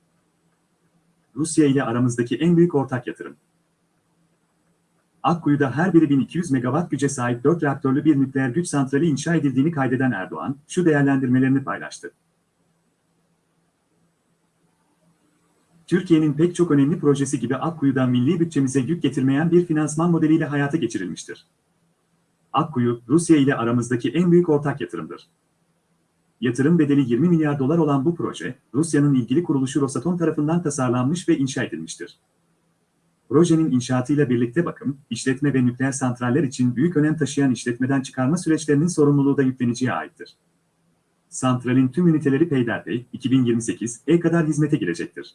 Rusya ile aramızdaki en büyük ortak yatırım. Akkuyu'da her biri 1200 megawatt güce sahip 4 reaktörlü bir nükleer güç santrali inşa edildiğini kaydeden Erdoğan, şu değerlendirmelerini paylaştı. Türkiye'nin pek çok önemli projesi gibi Akkuyu'dan milli bütçemize yük getirmeyen bir finansman modeliyle hayata geçirilmiştir. Akkuyu, Rusya ile aramızdaki en büyük ortak yatırımdır. Yatırım bedeli 20 milyar dolar olan bu proje, Rusya'nın ilgili kuruluşu Rosatom tarafından tasarlanmış ve inşa edilmiştir. Projenin inşaatıyla birlikte bakım, işletme ve nükleer santraller için büyük önem taşıyan işletmeden çıkarma süreçlerinin sorumluluğu da yükleniciye aittir. Santralin tüm üniteleri peyderpey 2028'e kadar hizmete girecektir.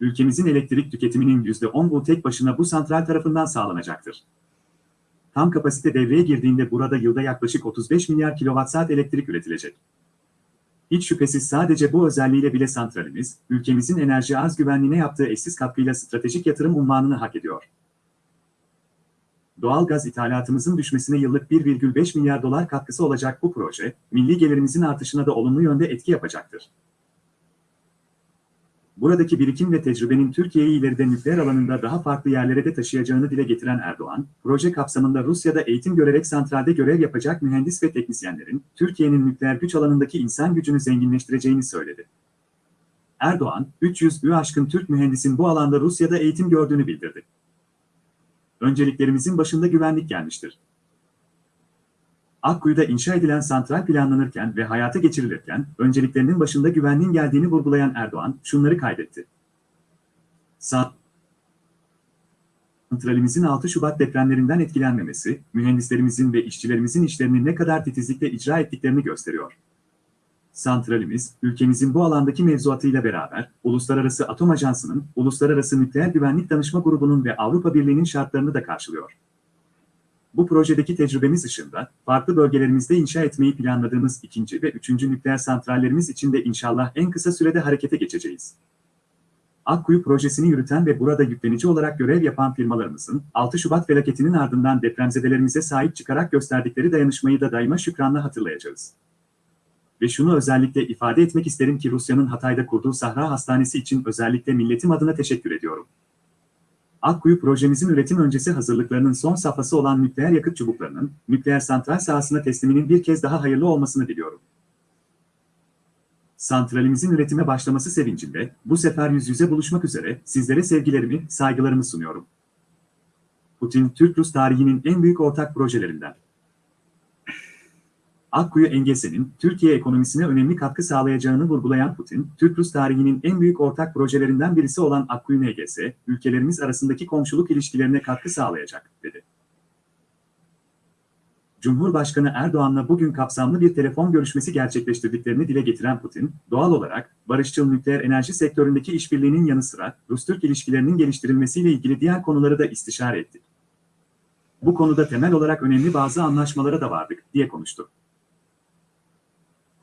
Ülkemizin elektrik tüketiminin %10 bu tek başına bu santral tarafından sağlanacaktır. Tam kapasite devreye girdiğinde burada yılda yaklaşık 35 milyar kilowatt elektrik üretilecek. Hiç şüphesiz sadece bu özelliğiyle bile santralimiz, ülkemizin enerji arz güvenliğine yaptığı eşsiz katkıyla stratejik yatırım unvanını hak ediyor. Doğal gaz ithalatımızın düşmesine yıllık 1,5 milyar dolar katkısı olacak bu proje, milli gelirimizin artışına da olumlu yönde etki yapacaktır. Buradaki birikim ve tecrübenin Türkiye'yi ileride nükleer alanında daha farklı yerlere de taşıyacağını dile getiren Erdoğan, proje kapsamında Rusya'da eğitim görerek santralde görev yapacak mühendis ve teknisyenlerin, Türkiye'nin nükleer güç alanındaki insan gücünü zenginleştireceğini söyledi. Erdoğan, 300'ü aşkın Türk mühendisin bu alanda Rusya'da eğitim gördüğünü bildirdi. Önceliklerimizin başında güvenlik gelmiştir. Akkuyu'da inşa edilen santral planlanırken ve hayata geçirilirken önceliklerinin başında güvenliğin geldiğini vurgulayan Erdoğan şunları kaydetti. Santralimizin 6 Şubat depremlerinden etkilenmemesi, mühendislerimizin ve işçilerimizin işlerini ne kadar titizlikle icra ettiklerini gösteriyor. Santralimiz, ülkemizin bu alandaki mevzuatıyla beraber, Uluslararası Atom Ajansı'nın, Uluslararası Nükleer Güvenlik Danışma Grubu'nun ve Avrupa Birliği'nin şartlarını da karşılıyor. Bu projedeki tecrübemiz ışığında, farklı bölgelerimizde inşa etmeyi planladığımız ikinci ve üçüncü nükleer santrallerimiz için de inşallah en kısa sürede harekete geçeceğiz. Akkuyu projesini yürüten ve burada yüklenici olarak görev yapan firmalarımızın 6 Şubat felaketinin ardından depremzedelerimize sahip çıkarak gösterdikleri dayanışmayı da daima şükranla hatırlayacağız. Ve şunu özellikle ifade etmek isterim ki Rusya'nın Hatay'da kurduğu Sahra Hastanesi için özellikle milletim adına teşekkür ediyorum. Akkuyu projemizin üretim öncesi hazırlıklarının son safhası olan nükleer yakıt çubuklarının, nükleer santral sahasına tesliminin bir kez daha hayırlı olmasını diliyorum. Santralimizin üretime başlaması sevincinde, bu sefer yüz yüze buluşmak üzere sizlere sevgilerimi, saygılarımı sunuyorum. Putin, Türk-Rus tarihinin en büyük ortak projelerinden. Akkuyu Engese'nin Türkiye ekonomisine önemli katkı sağlayacağını vurgulayan Putin, Türk-Rus tarihinin en büyük ortak projelerinden birisi olan Akkuyu NGS, ülkelerimiz arasındaki komşuluk ilişkilerine katkı sağlayacak, dedi. Cumhurbaşkanı Erdoğan'la bugün kapsamlı bir telefon görüşmesi gerçekleştirdiklerini dile getiren Putin, doğal olarak barışçıl nükleer enerji sektöründeki işbirliğinin yanı sıra Rus-Türk ilişkilerinin geliştirilmesiyle ilgili diğer konuları da istişare ettik. Bu konuda temel olarak önemli bazı anlaşmalara da vardık, diye konuştu.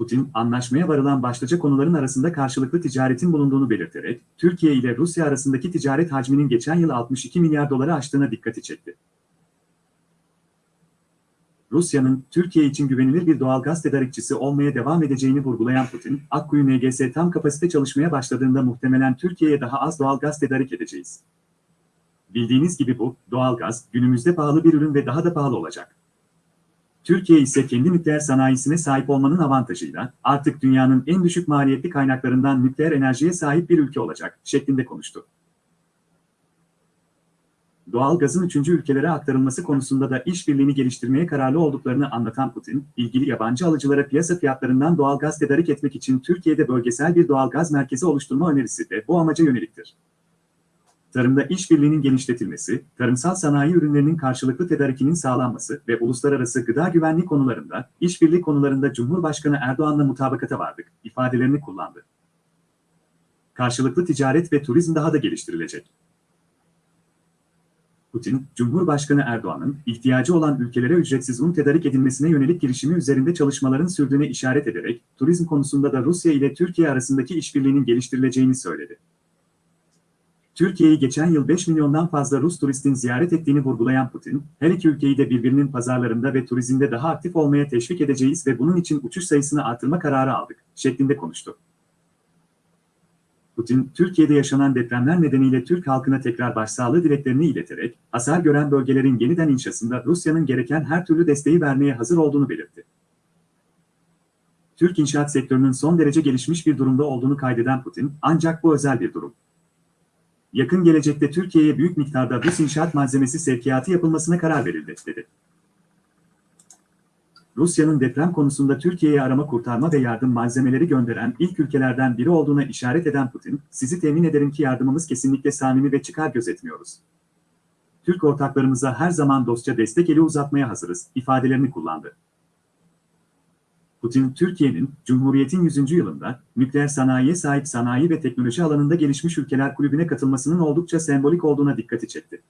Putin, anlaşmaya varılan başlıca konuların arasında karşılıklı ticaretin bulunduğunu belirterek, Türkiye ile Rusya arasındaki ticaret hacminin geçen yıl 62 milyar doları aştığına dikkati çekti. Rusya'nın Türkiye için güvenilir bir doğal gaz tedarikçisi olmaya devam edeceğini vurgulayan Putin, Akkuyu NGS tam kapasite çalışmaya başladığında muhtemelen Türkiye'ye daha az doğal gaz tedarik edeceğiz. Bildiğiniz gibi bu, doğalgaz, günümüzde pahalı bir ürün ve daha da pahalı olacak. Türkiye ise kendi nükleer sanayisine sahip olmanın avantajıyla artık dünyanın en düşük maliyetli kaynaklarından nükleer enerjiye sahip bir ülke olacak şeklinde konuştu. Doğal gazın üçüncü ülkelere aktarılması konusunda da işbirliğini geliştirmeye kararlı olduklarını anlatan Putin, ilgili yabancı alıcılara piyasa fiyatlarından doğal gaz tedarik etmek için Türkiye'de bölgesel bir doğal gaz merkezi oluşturma önerisi de bu amaca yöneliktir. Tarımda işbirliğinin genişletilmesi, tarımsal sanayi ürünlerinin karşılıklı tedarikinin sağlanması ve uluslararası gıda güvenliği konularında, işbirliği konularında Cumhurbaşkanı Erdoğan'la mutabakata vardık ifadelerini kullandı. Karşılıklı ticaret ve turizm daha da geliştirilecek. Putin, Cumhurbaşkanı Erdoğan'ın ihtiyacı olan ülkelere ücretsiz un tedarik edilmesine yönelik girişimi üzerinde çalışmaların sürdüğüne işaret ederek, turizm konusunda da Rusya ile Türkiye arasındaki işbirliğinin geliştirileceğini söyledi. Türkiye'yi geçen yıl 5 milyondan fazla Rus turistin ziyaret ettiğini vurgulayan Putin, her iki ülkeyi de birbirinin pazarlarında ve turizmde daha aktif olmaya teşvik edeceğiz ve bunun için uçuş sayısını artırma kararı aldık, şeklinde konuştu. Putin, Türkiye'de yaşanan depremler nedeniyle Türk halkına tekrar başsağlığı dileklerini ileterek, hasar gören bölgelerin yeniden inşasında Rusya'nın gereken her türlü desteği vermeye hazır olduğunu belirtti. Türk inşaat sektörünün son derece gelişmiş bir durumda olduğunu kaydeden Putin, ancak bu özel bir durum. Yakın gelecekte Türkiye'ye büyük miktarda Rus inşaat malzemesi sevkiyatı yapılmasına karar verildi, dedi. Rusya'nın deprem konusunda Türkiye'ye arama kurtarma ve yardım malzemeleri gönderen ilk ülkelerden biri olduğuna işaret eden Putin, sizi temin ederim ki yardımımız kesinlikle samimi ve çıkar gözetmiyoruz. Türk ortaklarımıza her zaman dostça destek eli uzatmaya hazırız, ifadelerini kullandı. Putin, Türkiye'nin, Cumhuriyet'in 100. yılında, nükleer sanayiye sahip sanayi ve teknoloji alanında gelişmiş ülkeler kulübüne katılmasının oldukça sembolik olduğuna dikkati çekti.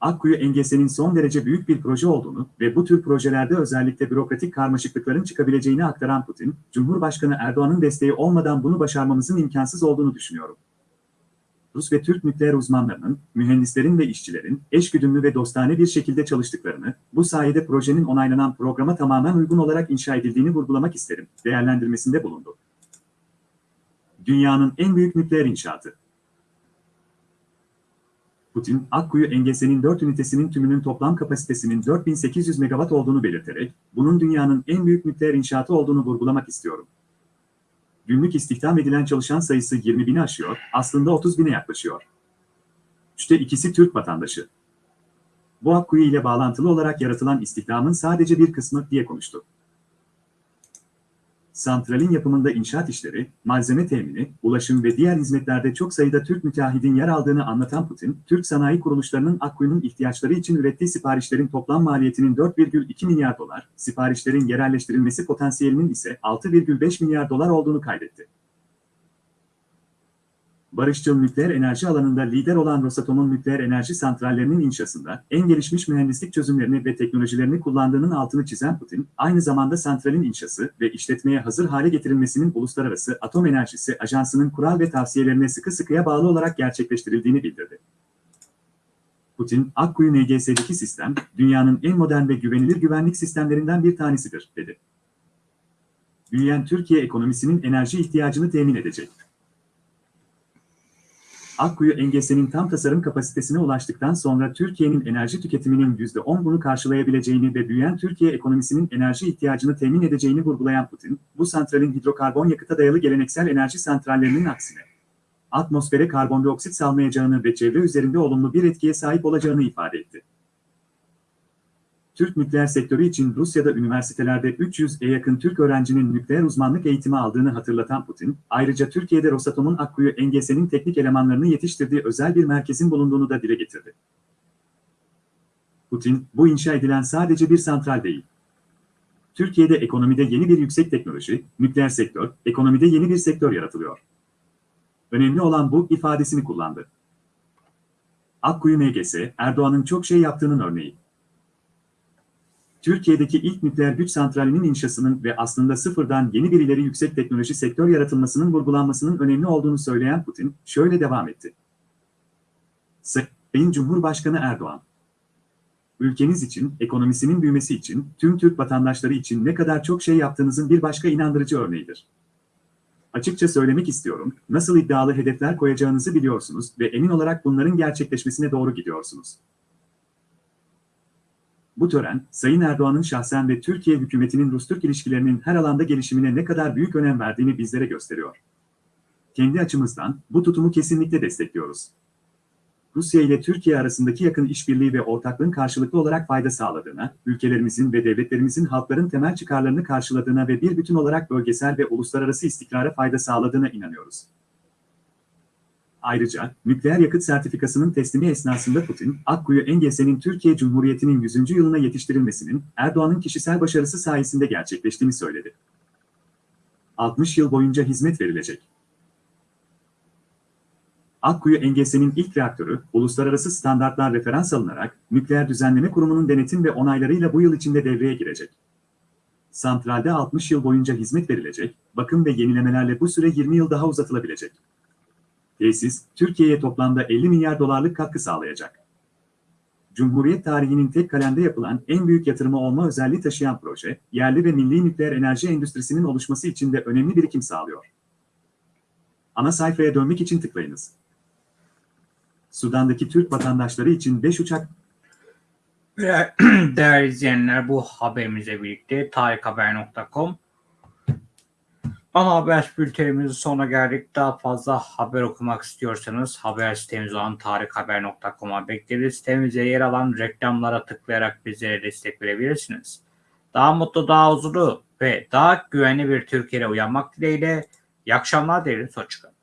Akkuyu engesenin son derece büyük bir proje olduğunu ve bu tür projelerde özellikle bürokratik karmaşıklıkların çıkabileceğini aktaran Putin, Cumhurbaşkanı Erdoğan'ın desteği olmadan bunu başarmamızın imkansız olduğunu düşünüyorum. Rus ve Türk nükleer uzmanlarının, mühendislerin ve işçilerin eşgüdümlü ve dostane bir şekilde çalıştıklarını, bu sayede projenin onaylanan programa tamamen uygun olarak inşa edildiğini vurgulamak isterim, değerlendirmesinde bulundu. Dünyanın en büyük nükleer inşaatı Putin, Akkuyu Engese'nin 4 ünitesinin tümünün toplam kapasitesinin 4800 megawatt olduğunu belirterek, bunun dünyanın en büyük nükleer inşaatı olduğunu vurgulamak istiyorum. Günlük istihdam edilen çalışan sayısı 20 bini aşıyor, aslında 30 bine yaklaşıyor. Üçte ikisi Türk vatandaşı. Bu Akkuyu ile bağlantılı olarak yaratılan istihdamın sadece bir kısmı diye konuştu. Santralin yapımında inşaat işleri, malzeme temini, ulaşım ve diğer hizmetlerde çok sayıda Türk müteahhidin yer aldığını anlatan Putin, Türk sanayi kuruluşlarının Akkuyu'nun ihtiyaçları için ürettiği siparişlerin toplam maliyetinin 4,2 milyar dolar, siparişlerin yerelleştirilmesi potansiyelinin ise 6,5 milyar dolar olduğunu kaydetti. Barışçıl nükleer enerji alanında lider olan Rosatom'un nükleer enerji santrallerinin inşasında en gelişmiş mühendislik çözümlerini ve teknolojilerini kullandığının altını çizen Putin, aynı zamanda santralin inşası ve işletmeye hazır hale getirilmesinin Uluslararası Atom Enerjisi Ajansı'nın kural ve tavsiyelerine sıkı sıkıya bağlı olarak gerçekleştirildiğini bildirdi. Putin, Akkuyu NGS'deki sistem, dünyanın en modern ve güvenilir güvenlik sistemlerinden bir tanesidir, dedi. Büyüyen Türkiye ekonomisinin enerji ihtiyacını temin edecek. Akkuyu engesenin tam tasarım kapasitesine ulaştıktan sonra Türkiye'nin enerji tüketiminin %10'unu karşılayabileceğini ve büyüyen Türkiye ekonomisinin enerji ihtiyacını temin edeceğini vurgulayan Putin, bu santralin hidrokarbon yakıta dayalı geleneksel enerji santrallerinin aksine, atmosfere karbondioksit salmayacağını ve çevre üzerinde olumlu bir etkiye sahip olacağını ifade etti. Türk nükleer sektörü için Rusya'da üniversitelerde 300'e yakın Türk öğrencinin nükleer uzmanlık eğitimi aldığını hatırlatan Putin, ayrıca Türkiye'de Rosatom'un Akkuyu engesenin teknik elemanlarını yetiştirdiği özel bir merkezin bulunduğunu da dile getirdi. Putin, bu inşa edilen sadece bir santral değil. Türkiye'de ekonomide yeni bir yüksek teknoloji, nükleer sektör, ekonomide yeni bir sektör yaratılıyor. Önemli olan bu ifadesini kullandı. Akkuyu NGS, Erdoğan'ın çok şey yaptığının örneği. Türkiye'deki ilk nükleer güç santralinin inşasının ve aslında sıfırdan yeni bir ileri yüksek teknoloji sektör yaratılmasının vurgulanmasının önemli olduğunu söyleyen Putin, şöyle devam etti. Sayın Cumhurbaşkanı Erdoğan, ülkeniz için, ekonomisinin büyümesi için, tüm Türk vatandaşları için ne kadar çok şey yaptığınızın bir başka inandırıcı örneğidir. Açıkça söylemek istiyorum, nasıl iddialı hedefler koyacağınızı biliyorsunuz ve emin olarak bunların gerçekleşmesine doğru gidiyorsunuz. Bu tören, Sayın Erdoğan'ın şahsen ve Türkiye hükümetinin Rus-Türk ilişkilerinin her alanda gelişimine ne kadar büyük önem verdiğini bizlere gösteriyor. Kendi açımızdan bu tutumu kesinlikle destekliyoruz. Rusya ile Türkiye arasındaki yakın işbirliği ve ortaklığın karşılıklı olarak fayda sağladığına, ülkelerimizin ve devletlerimizin halkların temel çıkarlarını karşıladığına ve bir bütün olarak bölgesel ve uluslararası istikrara fayda sağladığına inanıyoruz. Ayrıca, nükleer yakıt sertifikasının teslimi esnasında Putin, Akkuyu Engelsen'in Türkiye Cumhuriyeti'nin 100. yılına yetiştirilmesinin Erdoğan'ın kişisel başarısı sayesinde gerçekleştiğini söyledi. 60 yıl boyunca hizmet verilecek. Akkuyu Engelsen'in ilk reaktörü, uluslararası standartlar referans alınarak, Nükleer Düzenleme Kurumu'nun denetim ve onaylarıyla bu yıl içinde devreye girecek. Santralde 60 yıl boyunca hizmet verilecek, bakım ve yenilemelerle bu süre 20 yıl daha uzatılabilecek. Tesis, Türkiye'ye toplamda 50 milyar dolarlık katkı sağlayacak. Cumhuriyet tarihinin tek kalemde yapılan en büyük yatırımı olma özelliği taşıyan proje, yerli ve milli nükleer enerji endüstrisinin oluşması için de önemli birikim sağlıyor. Ana sayfaya dönmek için tıklayınız. Sudan'daki Türk vatandaşları için 5 uçak Değerli izleyenler bu haberimizle birlikte tarikhaber.com Ana haber bültenimizin sonuna geldik. Daha fazla haber okumak istiyorsanız haber sitemiz olan tarikhaber.com'a bekleriz. Sitemizde yer alan reklamlara tıklayarak bizlere destek verebilirsiniz. Daha mutlu, daha huzurlu ve daha güvenli bir Türkiye'ye uyanmak dileğiyle iyi akşamlar dileriz. Hoşçakalın.